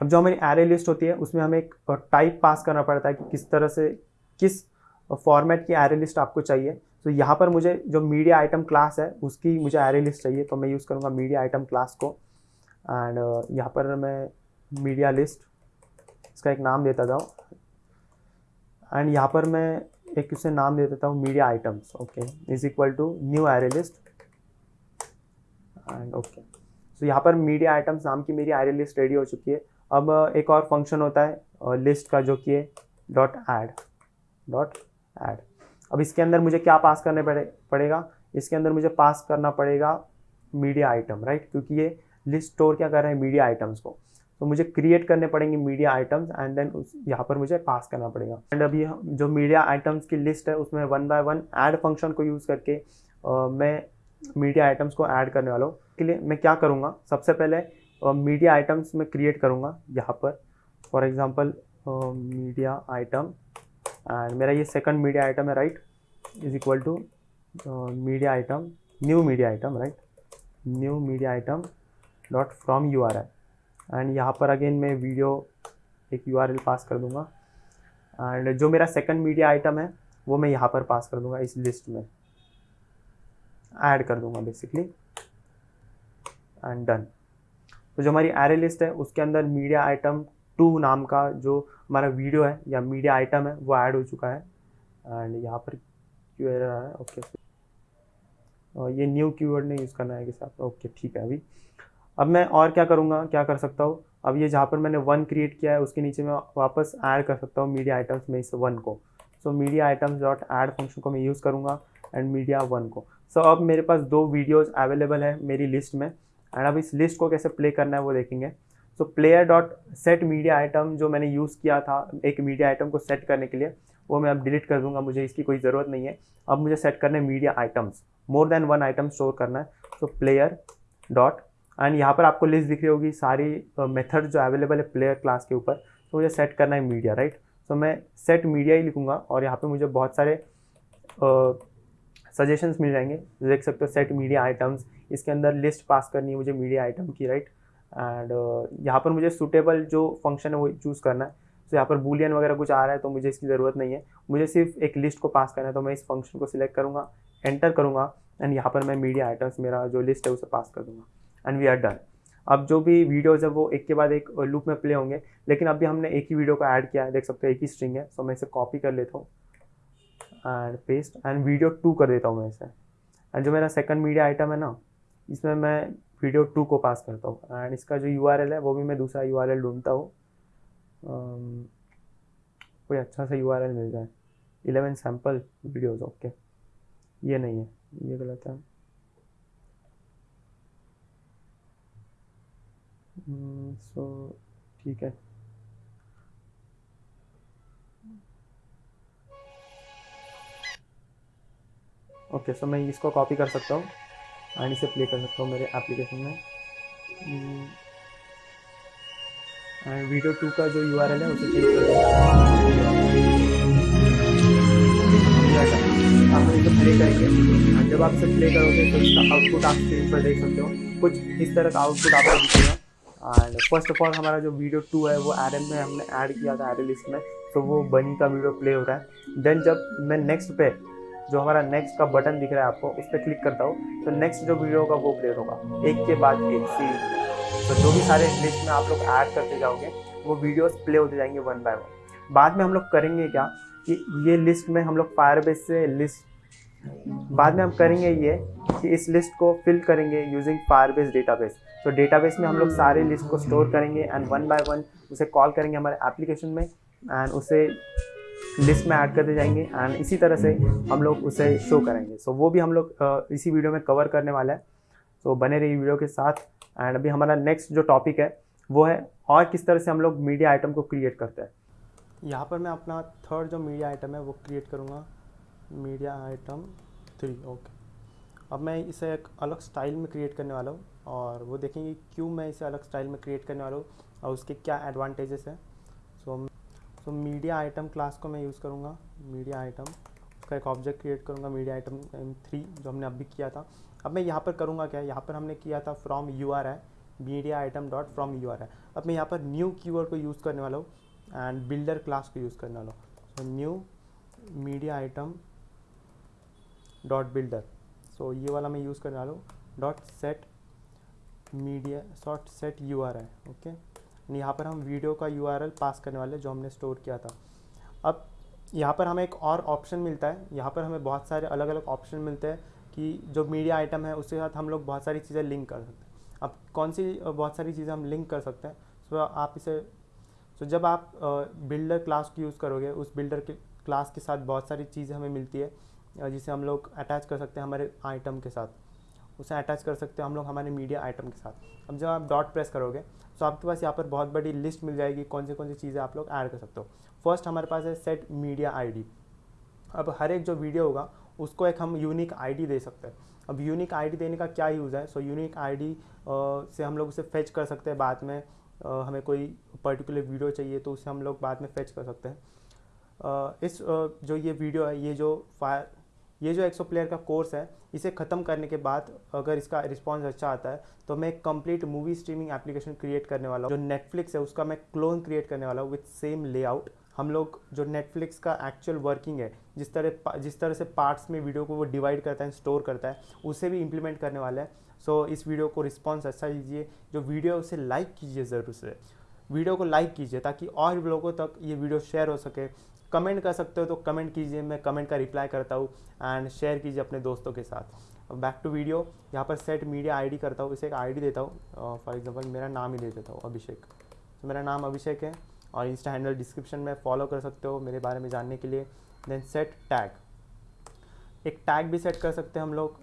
अब जो हमारी एरे लिस्ट होती है, उसमें हमें एक टाइप पास करना पड़ता है कि किस तरह से, किस फॉर्मेट की एरे लिस्ट आपको चाहिए। तो यहाँ पर मुझे जो मीडिया आइटम क्लास है, उसकी मुझे एरे लिस्ट चाहिए तो मैं यूज़ करूँगा मीडिया आइटम क्लास को। एंड यहाँ पर मैं मीडिया लिस्ट इसका एक नाम देता था एंड यहाँ पर मैं एक उसे नाम दे देता हूँ media items okay is equal to new array list and okay so यहाँ पर मीडिया आइटम्स नाम की मेरी एरे लिस्ट रेडी हो चुकी है। अब एक और फ़ंक्शन होता है लिस्ट का जो कि है डॉट एड डॉट एड अब इसके अंदर मुझे क्या पास करने पड़े, पड़ेगा? इसके अंदर मुझे पास करना पड़ेगा मीडिया आइटम राइट क्योंकि ये लिस्ट स्टोर क्या कर रहे हैं मीडिया आइटम्स को। तो मुझे क्रिएट करने पड़ेंगे मीडिया आइटम्स एंड देन उस यहाँ पर मुझे पास करना पड़ेगा। एंड अभी जो मीडिया आइटम्स की लिस्ट है उसमें one by one add function को यूज़ करके आ, मैं मीडिया आइटम्स को ऐड करने वाला हूँ। के लिए मैं क्या करूँगा? सबसे पहले मीडिया आइटम्स में क्रिएट करूँगा यहाँ पर। For example media item and मेरा ये सेकंड मीडिया आइटम है right is equal to media item new media item right new media item dot from U R I and यहाँ पर अगेन मैं वीडियो एक यू आर एल पास कर दूँगा। एंड जो मेरा सेकंड मीडिया आइटम है, वो मैं यहाँ पर पास कर दूँगा इस लिस्ट में। ऐड कर दूँगा बेसिकली एंड डन तो जो हमारी एरे लिस्ट है, उसके अंदर मीडिया आइटम टू नाम का जो हमारा वीडियो है या मीडिया आइटम है, वो ऐड हो चुका है। एंड यहाँ पर क्यू आ रहा है ओके ये न्यू कीवर्ड नहीं यूज़ करना है कि साथ ओके ठीक है अभी। अब मैं और क्या करूँगा? क्या कर सकता हूँ? अब ये जहाँ पर मैंने वन क्रिएट किया है उसके नीचे मैं वापस ऐड कर सकता हूँ मीडिया आइटम्स में इस वन को। So media items dot add function को मैं यूज़ करूँगा एंड मीडिया वन को। सो so, अब मेरे पास दो वीडियोज़ अवेलेबल है मेरी लिस्ट में एंड अब इस लिस्ट को कैसे प्ले करना है वो देखेंगे। So player dot set media item जो मैंने यूज़ किया था एक मीडिया आइटम को सेट करने के लिए वो मैं अब डिलीट कर दूँगा मुझे इसकी कोई ज़रूरत नहीं है। अब मुझे सेट करना है media items more than one item store करना है। सो प्लेयर डॉट एंड यहाँ पर आपको लिस्ट दिख रही होगी सारी मेथड uh, जो अवेलेबल है प्लेयर क्लास के ऊपर तो मुझे सेट करना है मीडिया राइट सो मैं सेट मीडिया ही लिखूँगा और यहाँ पे मुझे बहुत सारे सजेशंस uh, मिल जाएँगे। देख सकते हो सेट मीडिया आइटम्स इसके अंदर लिस्ट पास करनी है मुझे मीडिया आइटम की राइट एंड uh, यहाँ पर मुझे सूटेबल जो फ़ंक्शन है वो चूज़ करना है। तो यहाँ पर बुलियन वगैरह कुछ आ रहा है तो मुझे इसकी ज़रूरत नहीं है। मुझे सिर्फ़ एक लिस्ट को पास करना है तो मैं इस फ़ंक्शन को सिलेक्ट करूँगा एंटर करूँगा एंड यहाँ पर मैं मीडिया आइटम्स मेरा जो लिस्ट है उसे पास कर दूँगा। एंड वी आर डन अब जो भी वीडियोज़ है वो एक के बाद एक लूप में प्ले होंगे, लेकिन अभी हमने एक ही वीडियो को ऐड किया है, देख सकते हो एक ही स्ट्रिंग है सो मैं इसे कॉपी कर लेता हूँ and paste and video two कर देता हूँ मैं इसे। एंड जो मेरा सेकंड मीडिया आइटम है ना, इसमें मैं वीडियो टू को पास करता हूँ एंड इसका जो यू है, वो भी मैं दूसरा यू ढूंढता हूँ। कोई अच्छा सा यू मिल जाए। इलेवन सैंपल वीडियोज़ ओके ये नहीं है, ये गलत है। सो hmm, ठीक है। ओके सो मैं इसको कॉपी कर सकता हूँ एंड इसे प्ले कर सकता हूँ मेरे एप्लीकेशन में। एंड वीडियो टू का जो यू है उसे चेंज कर आपने प्ले करेंगे। जब आप इसे प्ले करोगे तो इसका आउटपुट आप स्क्रीन पर देख सकते हो। कुछ इस तरह का आउटपुट आपको दिखेगा। एंड फ़र्स्ट ऑफ़ ऑल हमारा जो वीडियो टू है, वो आर में हमने ऐड किया था आर लिस्ट में। तो वो बनी का वीडियो प्ले हो रहा है। देन जब मैं नेक्स्ट पे, जो हमारा नेक्स्ट का बटन दिख रहा है आपको, उस पर क्लिक करता हूँ तो नेक्स्ट जो वीडियो होगा, वो प्ले होगा। एक के बाद एक सी तो जो भी सारे लिस्ट में आप लोग ऐड करते जाओगे, वो वीडियोस प्ले होते जाएँगे वन बाय वन बाद में हम लोग करेंगे क्या कि ये लिस्ट में हम लोग फायरबेस से लिस्ट बाद में हम करेंगे ये कि इस लिस्ट को फिल करेंगे यूजिंग फायरबेस डेटाबेस तो डेटाबेस में हम लोग सारे लिस्ट को स्टोर करेंगे एंड वन बाय वन उसे कॉल करेंगे हमारे एप्लीकेशन में एंड उसे लिस्ट में ऐड करते जाएँगे एंड इसी तरह से हम लोग उसे शो करेंगे। सो so, वो भी हम लोग इसी वीडियो में कवर करने वाला है। सो so, बने रही वीडियो के साथ एंड अभी हमारा नेक्स्ट जो टॉपिक है वो है और किस तरह से हम लोग मीडिया आइटम को क्रिएट करते हैं। यहाँ पर मैं अपना थर्ड जो मीडिया आइटम है वो क्रिएट करूँगा। मीडिया आइटम थ्री ओके अब मैं इसे एक अलग स्टाइल में क्रिएट करने वाला हूँ। और वो देखेंगे क्यों मैं इसे अलग स्टाइल में क्रिएट करने वाला हूँ और उसके क्या एडवांटेजेस हैं। So so media item class को मैं यूज़ करूँगा। मीडिया आइटम उसका एक ऑब्जेक्ट क्रिएट करूँगा मीडिया आइटम थ्री जो हमने अभी किया था। अब मैं यहाँ पर करूँगा क्या? यहाँ पर हमने किया था फ्रॉम यू आर है। Media item dot from U R है। अब मैं यहाँ पर न्यू कीवर्ड को यूज़ करने वाला हूँ एंड बिल्डर क्लास को यूज़ करने वाला हूँ। So new media item dot builder so ये वाला मैं यूज़ करने वाला हूँ। Dot set media short set U R है ओके यहाँ पर हम वीडियो का यू आर एल पास करने वाले जो हमने स्टोर किया था। अब यहाँ पर हमें एक और ऑप्शन मिलता है। यहाँ पर हमें बहुत सारे अलग अलग ऑप्शन मिलते हैं कि जो मीडिया आइटम है, उसके साथ हम लोग बहुत सारी चीज़ें लिंक कर सकते हैं। अब कौन सी बहुत सारी चीज़ें हम लिंक कर सकते हैं? सो आप इसे सो जब आप बिल्डर क्लास को यूज़ करोगे, उस बिल्डर के, क्लास के साथ बहुत सारी चीज़ें हमें मिलती है जिसे हम लोग अटैच कर सकते हैं हमारे आइटम के साथ। उसे अटैच कर सकते हो हम लोग हमारे मीडिया आइटम के साथ। अब जब आप डॉट प्रेस करोगे तो आपके पास यहाँ पर बहुत बड़ी लिस्ट मिल जाएगी कौन सी कौन सी चीज़ें आप लोग ऐड कर सकते हो। फ़र्स्ट हमारे पास है सेट मीडिया आईडी अब हर एक जो वीडियो होगा उसको एक हम यूनिक आईडी दे सकते हैं। अब यूनिक आईडी देने का क्या यूज़ है? सो यूनिक आईडी से हम लोग उसे फेच कर सकते हैं बाद में आ, हमें कोई पर्टिकुलर वीडियो चाहिए तो उसे हम लोग बाद में फेच कर सकते हैं। इस जो ये वीडियो है ये जो फायर ये जो एक्सो प्लेयर का कोर्स है इसे ख़त्म करने के बाद अगर इसका रिस्पॉन्स अच्छा आता है तो मैं एक complete movie streaming application create करने वाला हूँ। जो नेटफ्लिक्स है उसका मैं क्लोन क्रिएट करने वाला हूँ विथ सेम लेआउट हम लोग जो नेटफ्लिक्स का एक्चुअल वर्किंग है जिस तरह जिस तरह से पार्ट्स में वीडियो को वो डिवाइड करता है स्टोर करता है उसे भी इम्प्लीमेंट करने वाला है। सो so, इस वीडियो को रिस्पॉन्स अच्छा लीजिए। जो वीडियो है उसे लाइक कीजिए ज़रूर से। वीडियो को लाइक कीजिए ताकि और लोगों तक ये वीडियो शेयर हो सके। कमेंट कर सकते हो तो कमेंट कीजिए मैं कमेंट का रिप्लाई करता हूँ एंड शेयर कीजिए अपने दोस्तों के साथ। बैक टू वीडियो यहाँ पर सेट मीडिया आईडी करता हूँ इसे एक आईडी देता हूँ फॉर एग्जांपल मेरा नाम ही दे देता हूँ अभिषेक। तो मेरा नाम अभिषेक है और इंस्टा हैंडल डिस्क्रिप्शन में फॉलो कर सकते हो मेरे बारे में जानने के लिए। देन सेट टैग एक टैग भी सेट कर सकते हैं हम लोग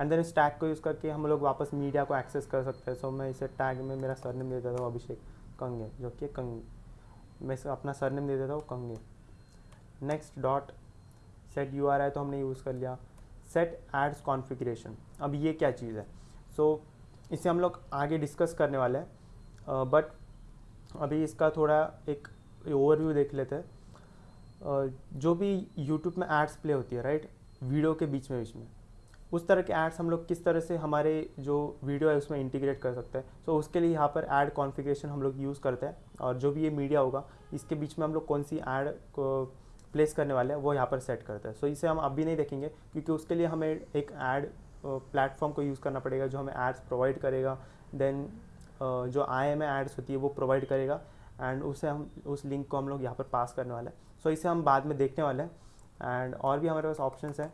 एंड देन इस टैग को यूज़ करके हम लोग वापस मीडिया को एक्सेस कर सकते हैं। सो so, मैं इसे टैग में मेरा सरनेम दे देता हूँ अभिषेक। कंगे जो कि कंगे। मैं अपना सरनेम दे देता हूँ कंगे। Next dot set U R I तो हमने यूज़ कर लिया। सेट एड्स कॉन्फ़िगरेशन अब ये क्या चीज़ है? सो so, इसे हम लोग आगे डिस्कस करने वाले हैं। बट uh, अभी इसका थोड़ा एक ओवरव्यू देख लेते हैं। uh, जो भी यूट्यूब में एड्स प्ले होती है राइट right? वीडियो के बीच में बीच में। उस तरह के एड्स हम लोग किस तरह से हमारे जो वीडियो है उसमें इंटीग्रेट कर सकते हैं। सो so, उसके लिए यहाँ पर ऐड कॉन्फ़िगरेशन हम लोग यूज़ करते हैं और जो भी ये मीडिया होगा इसके बीच में हम लोग कौन सी ऐड को प्लेस करने वाले हैं वो यहाँ पर सेट करते हैं। सो so, इसे हम अभी नहीं देखेंगे क्योंकि उसके लिए हमें एक ऐड प्लेटफॉर्म को यूज़ करना पड़ेगा जो हमें एड्स प्रोवाइड करेगा। देन जो आई एम एड्स होती है वो प्रोवाइड करेगा एंड उसे हम उस लिंक को हम लोग यहाँ पर पास करने वाले हैं। सो so, इसे हम बाद में देखने वाले हैं एंड और भी हमारे पास ऑप्शन हैं।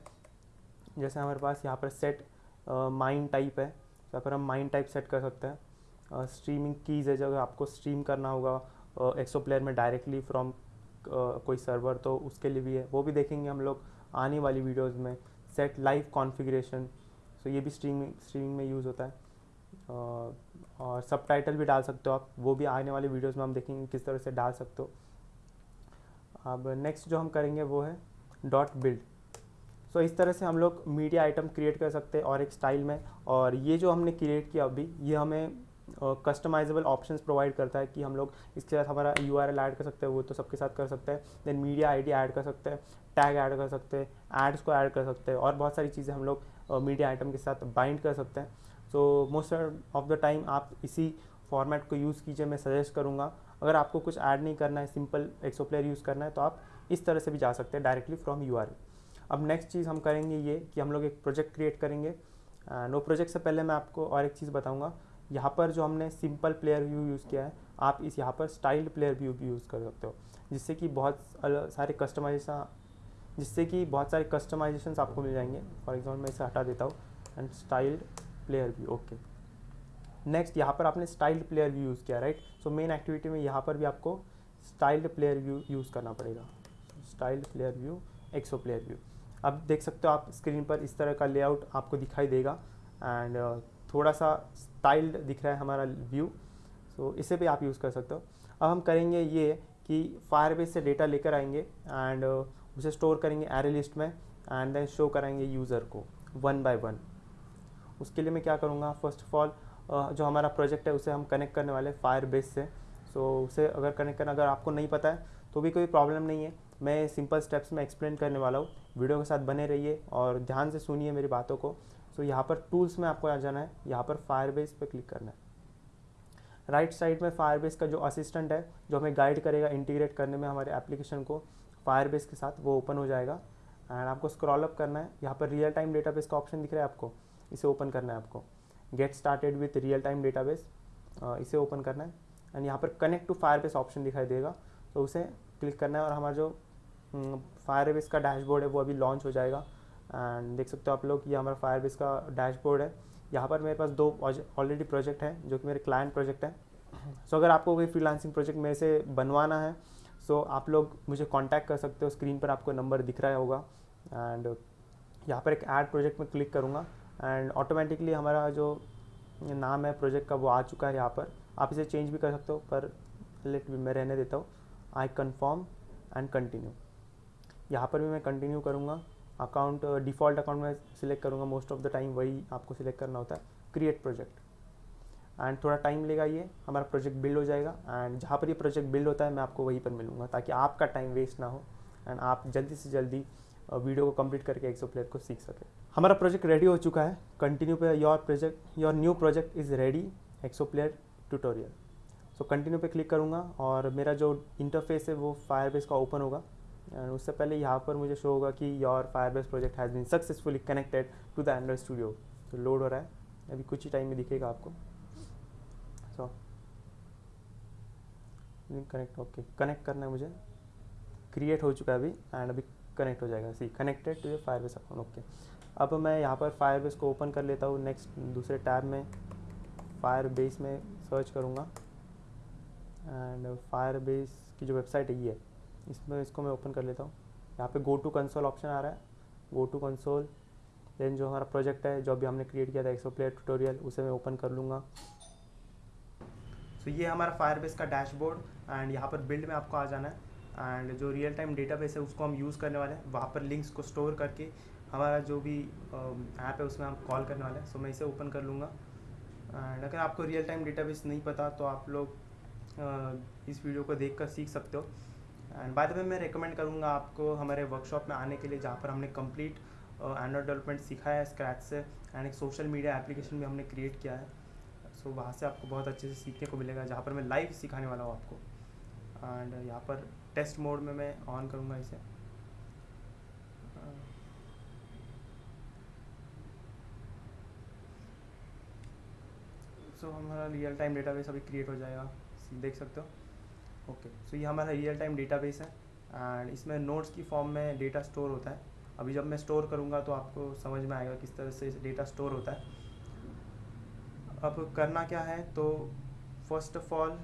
जैसे हमारे पास यहाँ पर सेट माइंड टाइप है, यहाँ पर हम माइंड टाइप सेट कर सकते हैं। स्ट्रीमिंग कीज़ है जब आपको स्ट्रीम करना होगा एक्सो प्लेयर में डायरेक्टली फ्रॉम कोई सर्वर तो उसके लिए भी है। वो भी देखेंगे हम लोग आने वाली वीडियोस में। सेट लाइव कॉन्फ़िगरेशन सो ये भी स्ट्रीमिंग स्ट्रीमिंग में यूज़ होता है। और सब टाइटल भी डाल सकते हो आप। वो भी आने वाली वीडियोस में हम देखेंगे किस तरह से डाल सकते हो। अब नेक्स्ट जो हम करेंगे वो है डॉट बिल्ड सो इस तरह से हम लोग मीडिया आइटम क्रिएट कर सकते हैं और एक स्टाइल में। और ये जो हमने क्रिएट किया अभी, ये हमें कस्टमाइजेबल ऑप्शंस प्रोवाइड करता है कि हम लोग इसके साथ हमारा यू आर एल ऐड कर सकते हैं, वो तो सबके साथ कर सकते हैं। Then media I D add कर सकते हैं टैग ऐड कर सकते हैं एड्स को ऐड कर सकते हैं और बहुत सारी चीज़ें हम लोग मीडिया आइटम के साथ बाइंड कर सकते हैं। So most of the time आप इसी फॉर्मेट को यूज़ कीजिए, मैं सजेस्ट करूँगा। अगर आपको कुछ ऐड नहीं करना है सिंपल एक्सो प्लेयर यूज़ करना है तो आप इस तरह से भी जा सकते हैं डायरेक्टली फ्रॉम यू अब नेक्स्ट चीज़ हम करेंगे ये कि हम लोग एक प्रोजेक्ट क्रिएट करेंगे। नो प्रोजेक्ट से पहले मैं आपको और एक चीज़ बताऊँगा। यहाँ पर जो हमने सिंपल प्लेयर व्यू यूज़ किया है, आप इस यहाँ पर स्टाइल्ड प्लेयर व्यू भी यूज़ कर सकते हो, जिससे कि बहुत सारे कस्टमाइजेशन जिससे कि बहुत सारे कस्टमाइजेशन आपको मिल जाएँगे। फॉर एग्ज़ाम्पल मैं इसे हटा देता हूँ and styled player view okay next यहाँ पर आपने स्टाइल्ड प्लेयर व्यू यूज़ किया राइट सो मेन एक्टिविटी में यहाँ पर भी आपको स्टाइल्ड प्लेयर व्यू यूज़ करना पड़ेगा। Styled player view ExoPlayer view अब देख सकते हो आप स्क्रीन पर इस तरह का लेआउट आपको दिखाई देगा। एंड uh, थोड़ा सा स्टाइल्ड दिख रहा है हमारा व्यू सो so, इसे भी आप यूज़ कर सकते हो। अब हम करेंगे ये कि फायरबेस से डेटा लेकर आएँगे एंड uh, उसे स्टोर करेंगे एरे लिस्ट में एंड देन शो कराएँगे यूज़र को वन बाय वन उसके लिए मैं क्या करूँगा? फ़र्स्ट ऑफ़ ऑल जो हमारा प्रोजेक्ट है उसे हम कनेक्ट करने वाले फायर बेस से। सो so, उसे अगर कनेक्ट करना अगर आपको नहीं पता है तो भी कोई प्रॉब्लम नहीं है। मैं सिंपल स्टेप्स में एक्सप्लेन करने वाला हूँ। वीडियो के साथ बने रहिए और ध्यान से सुनिए मेरी बातों को। सो so, यहाँ पर टूल्स में आपको आ जाना है। यहाँ पर फायर बेस पर क्लिक करना है। राइट right साइड में फायर बेस का जो असिस्टेंट है जो हमें गाइड करेगा इंटीग्रेट करने में हमारे एप्लीकेशन को फायर बेस के साथ वो ओपन हो जाएगा। एंड आपको स्क्रॉल अप करना है। यहाँ पर रियल टाइम डेटाबेस का ऑप्शन दिख रहा है आपको। इसे ओपन करना है आपको। Get started with real time database इसे ओपन करना है। एंड यहाँ पर connect to Firebase option दिखाई देगा। तो उसे क्लिक करना है और हमारा जो फायर बेस का डैशबोर्ड है वो अभी लॉन्च हो जाएगा। एंड देख सकते हो आप लोग ये हमारा फायर बेस का डैशबोर्ड है। यहाँ पर मेरे पास दो ऑलरेडी प्रोजेक्ट हैं जो कि मेरे क्लाइंट प्रोजेक्ट हैं। सो so, अगर आपको कोई फ्रीलांसिंग प्रोजेक्ट मेरे से बनवाना है सो so, आप लोग मुझे कांटेक्ट कर सकते हो। स्क्रीन पर आपको नंबर दिख रहा होगा। एंड यहाँ पर एक ऐड प्रोजेक्ट में क्लिक करूँगा। एंड ऑटोमेटिकली हमारा जो नाम है प्रोजेक्ट का वो आ चुका है यहाँ पर। आप इसे चेंज भी कर सकते हो पर लेट भी मैं रहने देता हूँ। आई कन्फर्म एंड कंटिन्यू यहाँ पर भी मैं कंटिन्यू करूँगा। अकाउंट डिफ़ॉल्ट अकाउंट में सिलेक्ट करूँगा। मोस्ट ऑफ़ द टाइम वही आपको सिलेक्ट करना होता है। क्रिएट प्रोजेक्ट एंड थोड़ा टाइम लेगा ये। हमारा प्रोजेक्ट बिल्ड हो जाएगा। एंड जहाँ पर ये प्रोजेक्ट बिल्ड होता है, मैं आपको वहीं पर मिलूँगा। ताकि आपका टाइम वेस्ट ना हो। एंड आप जल्दी से जल्दी वीडियो को कंप्लीट करके एक्सो प्लेयर को सीख सके। हमारा प्रोजेक्ट रेडी हो चुका है। कंटिन्यू पे your project your new project is ready ExoPlayer tutorial so continue पे क्लिक करूँगा। और मेरा जो इंटरफेस है, वो फायरबेस का ओपन होगा। एंड उससे पहले यहाँ पर मुझे शो होगा कि your Firebase project has been successfully connected to the Android Studio तो लोड हो रहा है। अभी कुछ ही टाइम में दिखेगा आपको। सो कनेक्ट ओके कनेक्ट करना है मुझे। क्रिएट हो चुका है अभी एंड अभी कनेक्ट हो जाएगा। See connected to Firebase account okay अब मैं यहाँ पर फायर बेस को ओपन कर लेता हूँ। नेक्स्ट दूसरे टैब में फायरबेस में सर्च करूँगा। एंड फायर की जो वेबसाइट है, ये। इसमें इसको मैं ओपन कर लेता हूँ। यहाँ पे गो टू कंसोल ऑप्शन आ रहा है। गो टू कंसोल देन जो हमारा प्रोजेक्ट है जो अभी हमने क्रिएट किया था एक्सो प्लेयर ट्यूटोरियल उसे मैं ओपन कर लूँगा। तो ये हमारा फायर बेस का डैशबोर्ड एंड यहाँ पर बिल्ड में आपको आ जाना है। एंड जो रियल टाइम डेटाबेस है उसको हम यूज़ करने वाले हैं। वहाँ पर लिंक्स को स्टोर करके हमारा जो भी ऐप है उसमें हम कॉल करने वाले हैं। सो so, मैं इसे ओपन कर लूँगा। एंड अगर आपको रियल टाइम डेटाबेस नहीं पता तो आप लोग इस वीडियो को देख कर सीख सकते हो। एंड बाय द वे मैं रिकमेंड करूँगा आपको हमारे वर्कशॉप में आने के लिए जहाँ पर हमने कंप्लीट एंड्रॉयड डेवलपमेंट सीखा है स्क्रैच से एंड एक सोशल मीडिया एप्लीकेशन भी हमने क्रिएट किया है। सो so, वहाँ से आपको बहुत अच्छे से सीखने को मिलेगा जहाँ पर मैं लाइव सिखाने वाला हूँ आपको। एंड यहाँ पर टेस्ट मोड में मैं ऑन करूँगा इसे। सो so, हमारा रियल टाइम डेटाबेस अभी क्रिएट हो जाएगा। देख सकते हो? ओके सो ये हमारा रियल टाइम डेटाबेस है एंड इसमें नोट्स की फॉर्म में डेटा स्टोर होता है। अभी जब मैं स्टोर करूँगा तो आपको समझ में आएगा किस तरह से डेटा स्टोर होता है। अब करना क्या है तो फ़र्स्ट ऑफ़ ऑल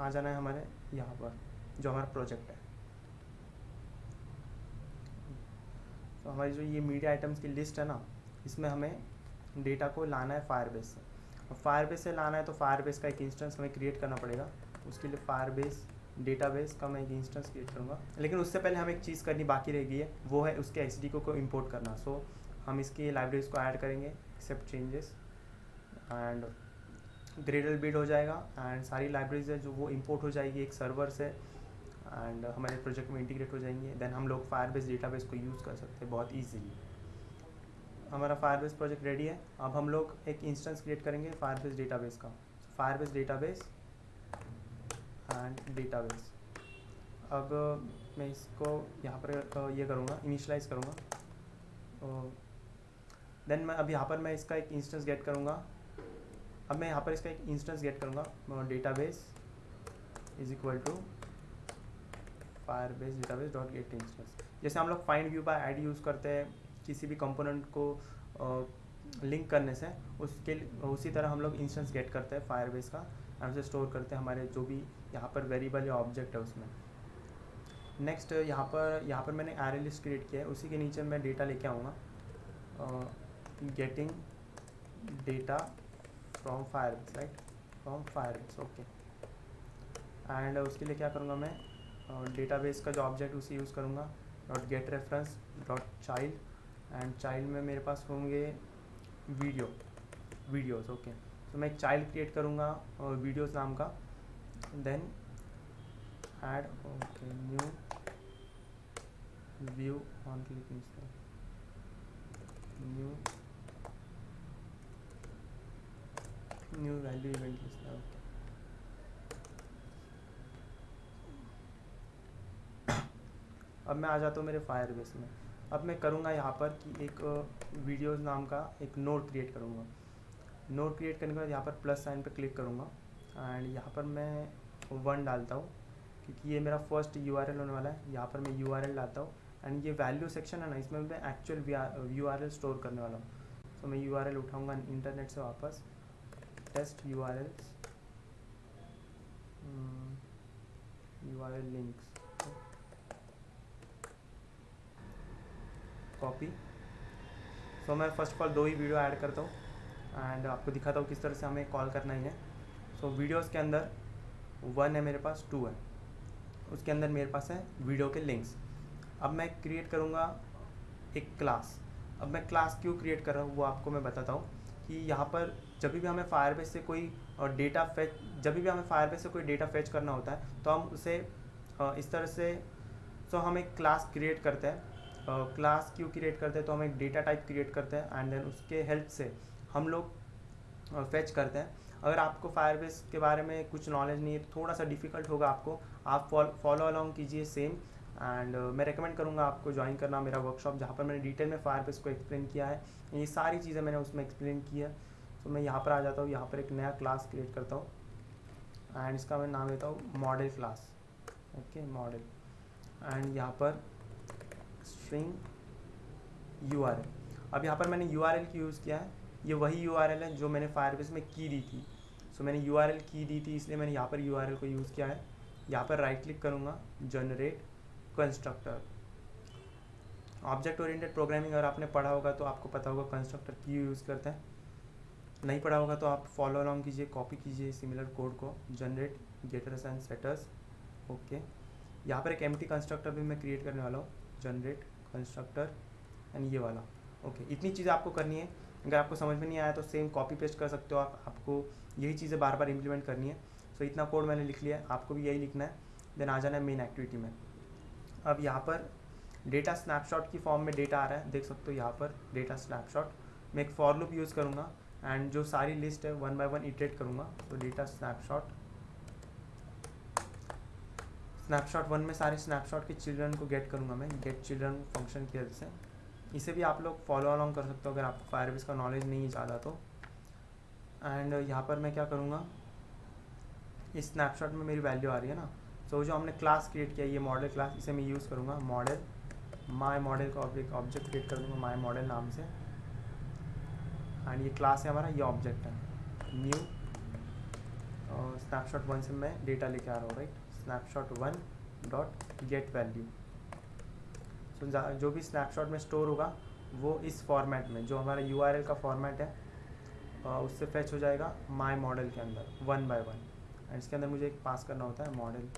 आ जाना है हमारे यहाँ पर, जो हमारा प्रोजेक्ट है। तो हमारी जो ये मीडिया आइटम्स की लिस्ट है ना, इसमें हमें डेटा को लाना है फायरबेस से। फायरबेस से लाना है तो फायरबेस का एक इंस्टेंस हमें क्रिएट करना पड़ेगा। उसके लिए फायर फायरबेस डेटाबेस का मैं एक इंस्टेंस क्रिएट करूँगा। लेकिन उससे पहले हमें एक चीज़ करनी बाकी रह गई है वो है उसके एच को, को इम्पोर्ट करना। सो so, हम इसकी लाइब्रेरीज को ऐड करेंगे accept changes and Gradle build हो जाएगा एंड सारी लाइब्रेरीज है जो वो इम्पोर्ट हो जाएगी एक सर्वर से एंड हमारे प्रोजेक्ट में इंटीग्रेट हो जाएँगे। देन हम लोग फायरबेस डेटाबेस को यूज़ कर सकते हैं बहुत ईजीली हमारा फायरबेस प्रोजेक्ट रेडी है। अब हम लोग एक इंस्टेंस क्रिएट करेंगे फायरबेस डेटाबेस का। फायरबेस डेटाबेस एंड डेटाबेस अब, मैं इसको यहाँ पर ये करूँगा इनिशलाइज करूँगा। देन मैं, अब यहाँ पर मैं इसका एक इंस्टेंस गेट करूँगा। अब मैं यहाँ पर इसका एक इंस्टेंस गेट करूँगा। Database is equal to Firebase database dot get instance जैसे हम लोग find view by ID use करते हैं, किसी भी कंपोनेंट को लिंक करने से, उसके, उसी तरह हम लोग इंस्टेंस गेट करते हैं फायर बेस का एंड उसे स्टोर करते हैं हमारे जो भी यहाँ पर वेरिएबल या ऑब्जेक्ट है उसमें। नेक्स्ट यहाँ पर यहाँ पर मैंने एरे लिस्ट क्रिएट किया है, उसी के नीचे मैं डेटा लेके आऊँगा। Getting data from fire right from fire okay and उसके लिए क्या करूँगा मैं? डेटाबेस का जो ऑब्जेक्ट उसे यूज़ करूँगा। Dot get reference dot child and child में मेरे पास होंगे वीडियो वीडियोस ओके तो मैं एक चाइल्ड क्रिएट करूँगा वीडियोस नाम का। Then add okay new view on clicking new new value event okay अब मैं आ जाता हूँ मेरे फायर बेस में। अब मैं करूँगा यहाँ पर कि एक वीडियोज़ नाम का एक नोट क्रिएट करूँगा। नोट क्रिएट करने के बाद यहाँ पर प्लस साइन पर क्लिक करूँगा। एंड यहाँ पर मैं वन डालता हूँ क्योंकि ये मेरा फ़र्स्ट यूआरएल होने वाला है। यहाँ पर मैं यू डालता हूँ एंड ये वैल्यू सेक्शन है ना इसमें मैं एक्चुअल यू आर स्टोर करने वाला हूँ। तो मैं यू आर उठाऊँगा इंटरनेट से वापस। Test U R Ls U R L links copy so मैं फ़र्स्ट ऑफ़ ऑल दो ही वीडियो ऐड करता हूँ एंड आपको दिखाता हूँ किस तरह से हमें कॉल करना ही है। सो so, वीडियोज़ के अंदर वन है मेरे पास, टू है। उसके अंदर मेरे पास है वीडियो के लिंक्स। अब मैं क्रिएट करूँगा एक क्लास अब मैं क्लास क्यों क्रिएट कर रहा हूँ, वो आपको मैं बताता हूँ कि यहाँ पर जब भी हमें फायरबेस से कोई डेटा फेच जब भी हमें फायरबेस से कोई डेटा फेच करना होता है तो हम उसे इस तरह से तो हम एक क्लास क्रिएट करते हैं। क्लास क्यों क्रिएट करते हैं तो हम एक डेटा टाइप क्रिएट करते हैं एंड देन उसके हेल्प से हम लोग फेच करते हैं। अगर आपको फायरबेस के बारे में कुछ नॉलेज नहीं है तो थोड़ा सा डिफ़िकल्ट होगा आपको। आप फॉलो अलॉन्ग कीजिए सेम एंड uh, मैं रेकमेंड करूँगा आपको ज्वाइन करना मेरा वर्कशॉप जहाँ पर मैंने डिटेल में फायरबेस को एक्सप्लेन किया है। ये सारी चीज़ें मैंने उसमें एक्सप्लेन की है। तो मैं यहाँ पर आ जाता हूँ यहाँ पर एक नया क्लास क्रिएट करता हूँ। एंड इसका मैं नाम देता हूँ model class okay model and यहाँ पर स्ट्रिंग यू अब यहाँ पर मैंने यूआरएल की यूज़ किया है? ये वही यूआरएल है जो मैंने फायरबेस में की दी थी। सो मैंने यूआरएल की दी थी इसलिए मैंने यहाँ पर यूआरएल को यूज़ किया है। यहाँ पर राइट क्लिक करूँगा generate constructor object oriented programming अगर आपने पढ़ा होगा तो आपको पता होगा कंस्ट्रक्टर क्यों यूज़ करते हैं। नहीं पढ़ा होगा तो आप फॉलो अलॉन्ग कीजिए कॉपी कीजिए सिमिलर कोड को generate getters and setters okay यहाँ पर एक एम कंस्ट्रक्टर भी मैं क्रिएट करने वाला हूँ जनरेट कंस्ट्रक्टर एंड ये वाला। ओके okay, इतनी चीज़ें आपको करनी है। अगर आपको समझ में नहीं आया तो सेम कॉपी पेस्ट कर सकते हो आप आपको यही चीज़ें बार बार इम्प्लीमेंट करनी है। सो so, इतना कोड मैंने लिख लिया है। आपको भी यही लिखना है। देन आ जाना है मेन एक्टिविटी में। अब यहाँ पर डेटा स्नैपशॉट की फॉर्म में डेटा आ रहा है। देख सकते हो यहाँ पर डेटा स्नैपशॉट मैं एक फॉर लूप यूज़ करूँगा। एंड जो सारी लिस्ट है वन बाय वन इटरेट करूँगा। तो डेटा स्नैपशॉट स्नैपशॉट वन में सारे स्नैपशॉट के चिल्ड्रन को गेट करूँगा मैं। गेट चिल्ड्रन फ़ंक्शन की हेल्प से। इसे भी आप लोग फॉलो अलॉन्ग कर सकते हो। अगर आपको फायरबेस का नॉलेज नहीं ज़्यादा तो। एंड यहाँ पर मैं क्या करूँगा? इस स्नैपशॉट में मेरी वैल्यू आ रही है ना? तो जो हमने क्लास क्रिएट किया, ये मॉडल क्लास इसे मैं यूज़ करूँगा। मॉडल माई मॉडल का ऑब्जेक्ट ऑब्जेक्ट क्रिएट कर दूँगा माई मॉडल नाम से। एंड ये क्लास है हमारा, ये ऑब्जेक्ट है। न्यू स्नैपशॉट वन से मैं डेटा लेके आ रहा हूँ right snapshot one dot get value so जो भी स्नैपशॉट में स्टोर होगा, वो इस फॉर्मेट में, जो हमारा यूआरएल का फॉर्मेट है उससे फैच हो जाएगा माई मॉडल के अंदर वन बाय वन एंड इसके अंदर मुझे एक पास करना होता है मॉडल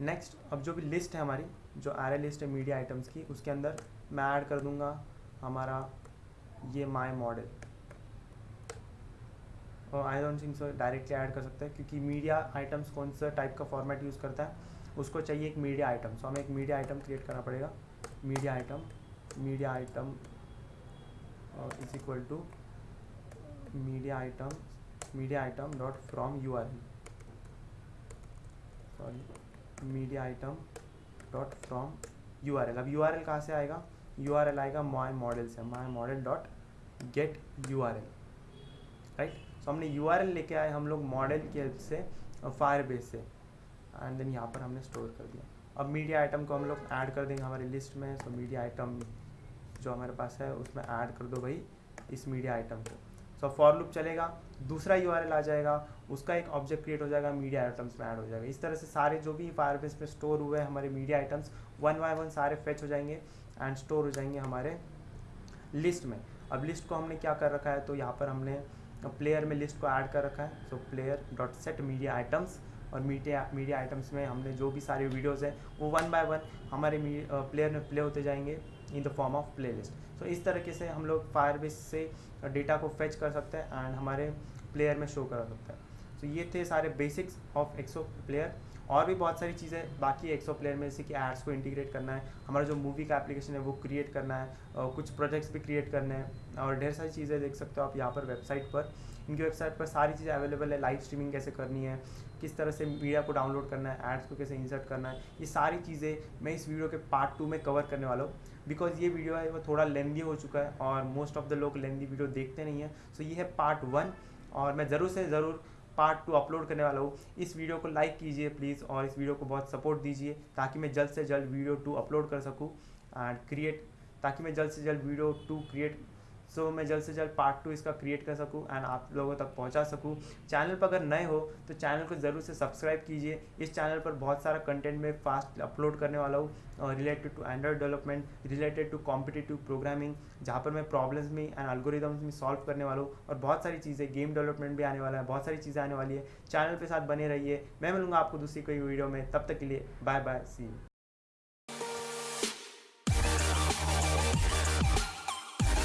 नेक्स्ट अब जो भी लिस्ट है हमारी, जो एरे लिस्ट है मीडिया आइटम्स की, उसके अंदर मैं ऐड कर दूँगा हमारा ये माई मॉडल और I don't think so directly add कर सकते हैं, क्योंकि मीडिया आइटम्स कौन सा टाइप का फॉर्मेट यूज़ करता है उसको चाहिए एक मीडिया आइटम सो हमें एक मीडिया आइटम क्रिएट करना पड़ेगा. Media item media item is equal to media item media item dot from U R sorry media item dot from U R L अब यू आर एल कहाँ से आएगा? यू आर एल आएगा माई मॉडल से. My model dot get U R L right so हमने यू आर एल लेके आए हम लोग मॉडल की हेल्प से फायर बेस से. एंड देन यहाँ पर हमने स्टोर कर दिया। अब मीडिया आइटम को हम लोग ऐड कर देंगे हमारी लिस्ट में सो मीडिया आइटम जो हमारे पास है, उसमें ऐड कर दो भाई इस मीडिया आइटम को। सो फॉर लूप चलेगा, दूसरा यूआरएल आ जाएगा, उसका एक ऑब्जेक्ट क्रिएट हो जाएगा, मीडिया आइटम्स में ऐड हो जाएगा। इस तरह से सारे जो भी फायरबेस में स्टोर हुए हमारे media items one by one सारे फेच हो जाएँगे एंड स्टोर हो जाएँगे हमारे लिस्ट में। अब लिस्ट को हमने क्या कर रखा है तो यहाँ पर हमने प्लेयर में लिस्ट को ऐड कर रखा है। So player dot set media items और मीडिया मीडिया आइटम्स में हमने जो भी सारे वीडियोज़ हैं, वो वन बाय वन हमारे प्लेयर में प्ले होते जाएँगे in the form of playlist तो इस तरीके से हम लोग फायरबेस से डेटा को फेच कर सकते हैं एंड हमारे प्लेयर में शो करा सकते हैं. तो ये थे सारे बेसिक्स ऑफ़ एक्सो प्लेयर और भी बहुत सारी चीज़ें बाकी एक्सो प्लेयर में, जैसे कि एड्स को इंटीग्रेट करना है, हमारा जो मूवी का एप्लीकेशन है वो क्रिएट करना है और कुछ प्रोजेक्ट्स भी क्रिएट करने हैं और ढेर सारी चीज़ें देख सकते हो आप यहाँ पर वेबसाइट पर. इनकी वेबसाइट पर सारी चीज़ें अवेलेबल है लाइव स्ट्रीमिंग कैसे करनी है किस तरह से मीडिया को डाउनलोड करना है एड्स को कैसे इंसर्ट करना है, ये सारी चीज़ें मैं इस वीडियो के पार्ट टू में कवर करने वाला हूँ। बिकॉज़ ये वीडियो है, वो थोड़ा लेंदी हो चुका है और मोस्ट ऑफ़ द लोग लेंदी वीडियो देखते नहीं हैं। सो ये है पार्ट वन और मैं ज़रूर से ज़रूर पार्ट टू अपलोड करने वाला हूँ। इस वीडियो को लाइक कीजिए प्लीज़ और इस वीडियो को बहुत सपोर्ट दीजिए ताकि मैं जल्द से जल्द वीडियो टू अपलोड कर सकूँ एंड क्रिएट ताकि मैं जल्द से जल्द वीडियो टू क्रिएट सो मैं जल्द से जल्द पार्ट टू इसका क्रिएट कर सकूँ एंड आप लोगों तक पहुँचा सकूँ। चैनल पर अगर नए हो तो चैनल को ज़रूर से सब्सक्राइब कीजिए। इस चैनल पर बहुत सारा कंटेंट में फास्ट अपलोड करने वाला हूँ related to Android development related to competitive programming जहाँ पर मैं प्रॉब्लम्स में एंड अलगोरिदम्स में सॉल्व करने वाला हूँ और बहुत सारी चीज़ें गेम डेवलपमेंट भी आने वाला है, बहुत सारी चीज़ें आने वाली है। चैनल के साथ बने रहिए। मैं मिलूँगा आपको दूसरी कोई वीडियो में। तब तक के लिए बाय बाय सी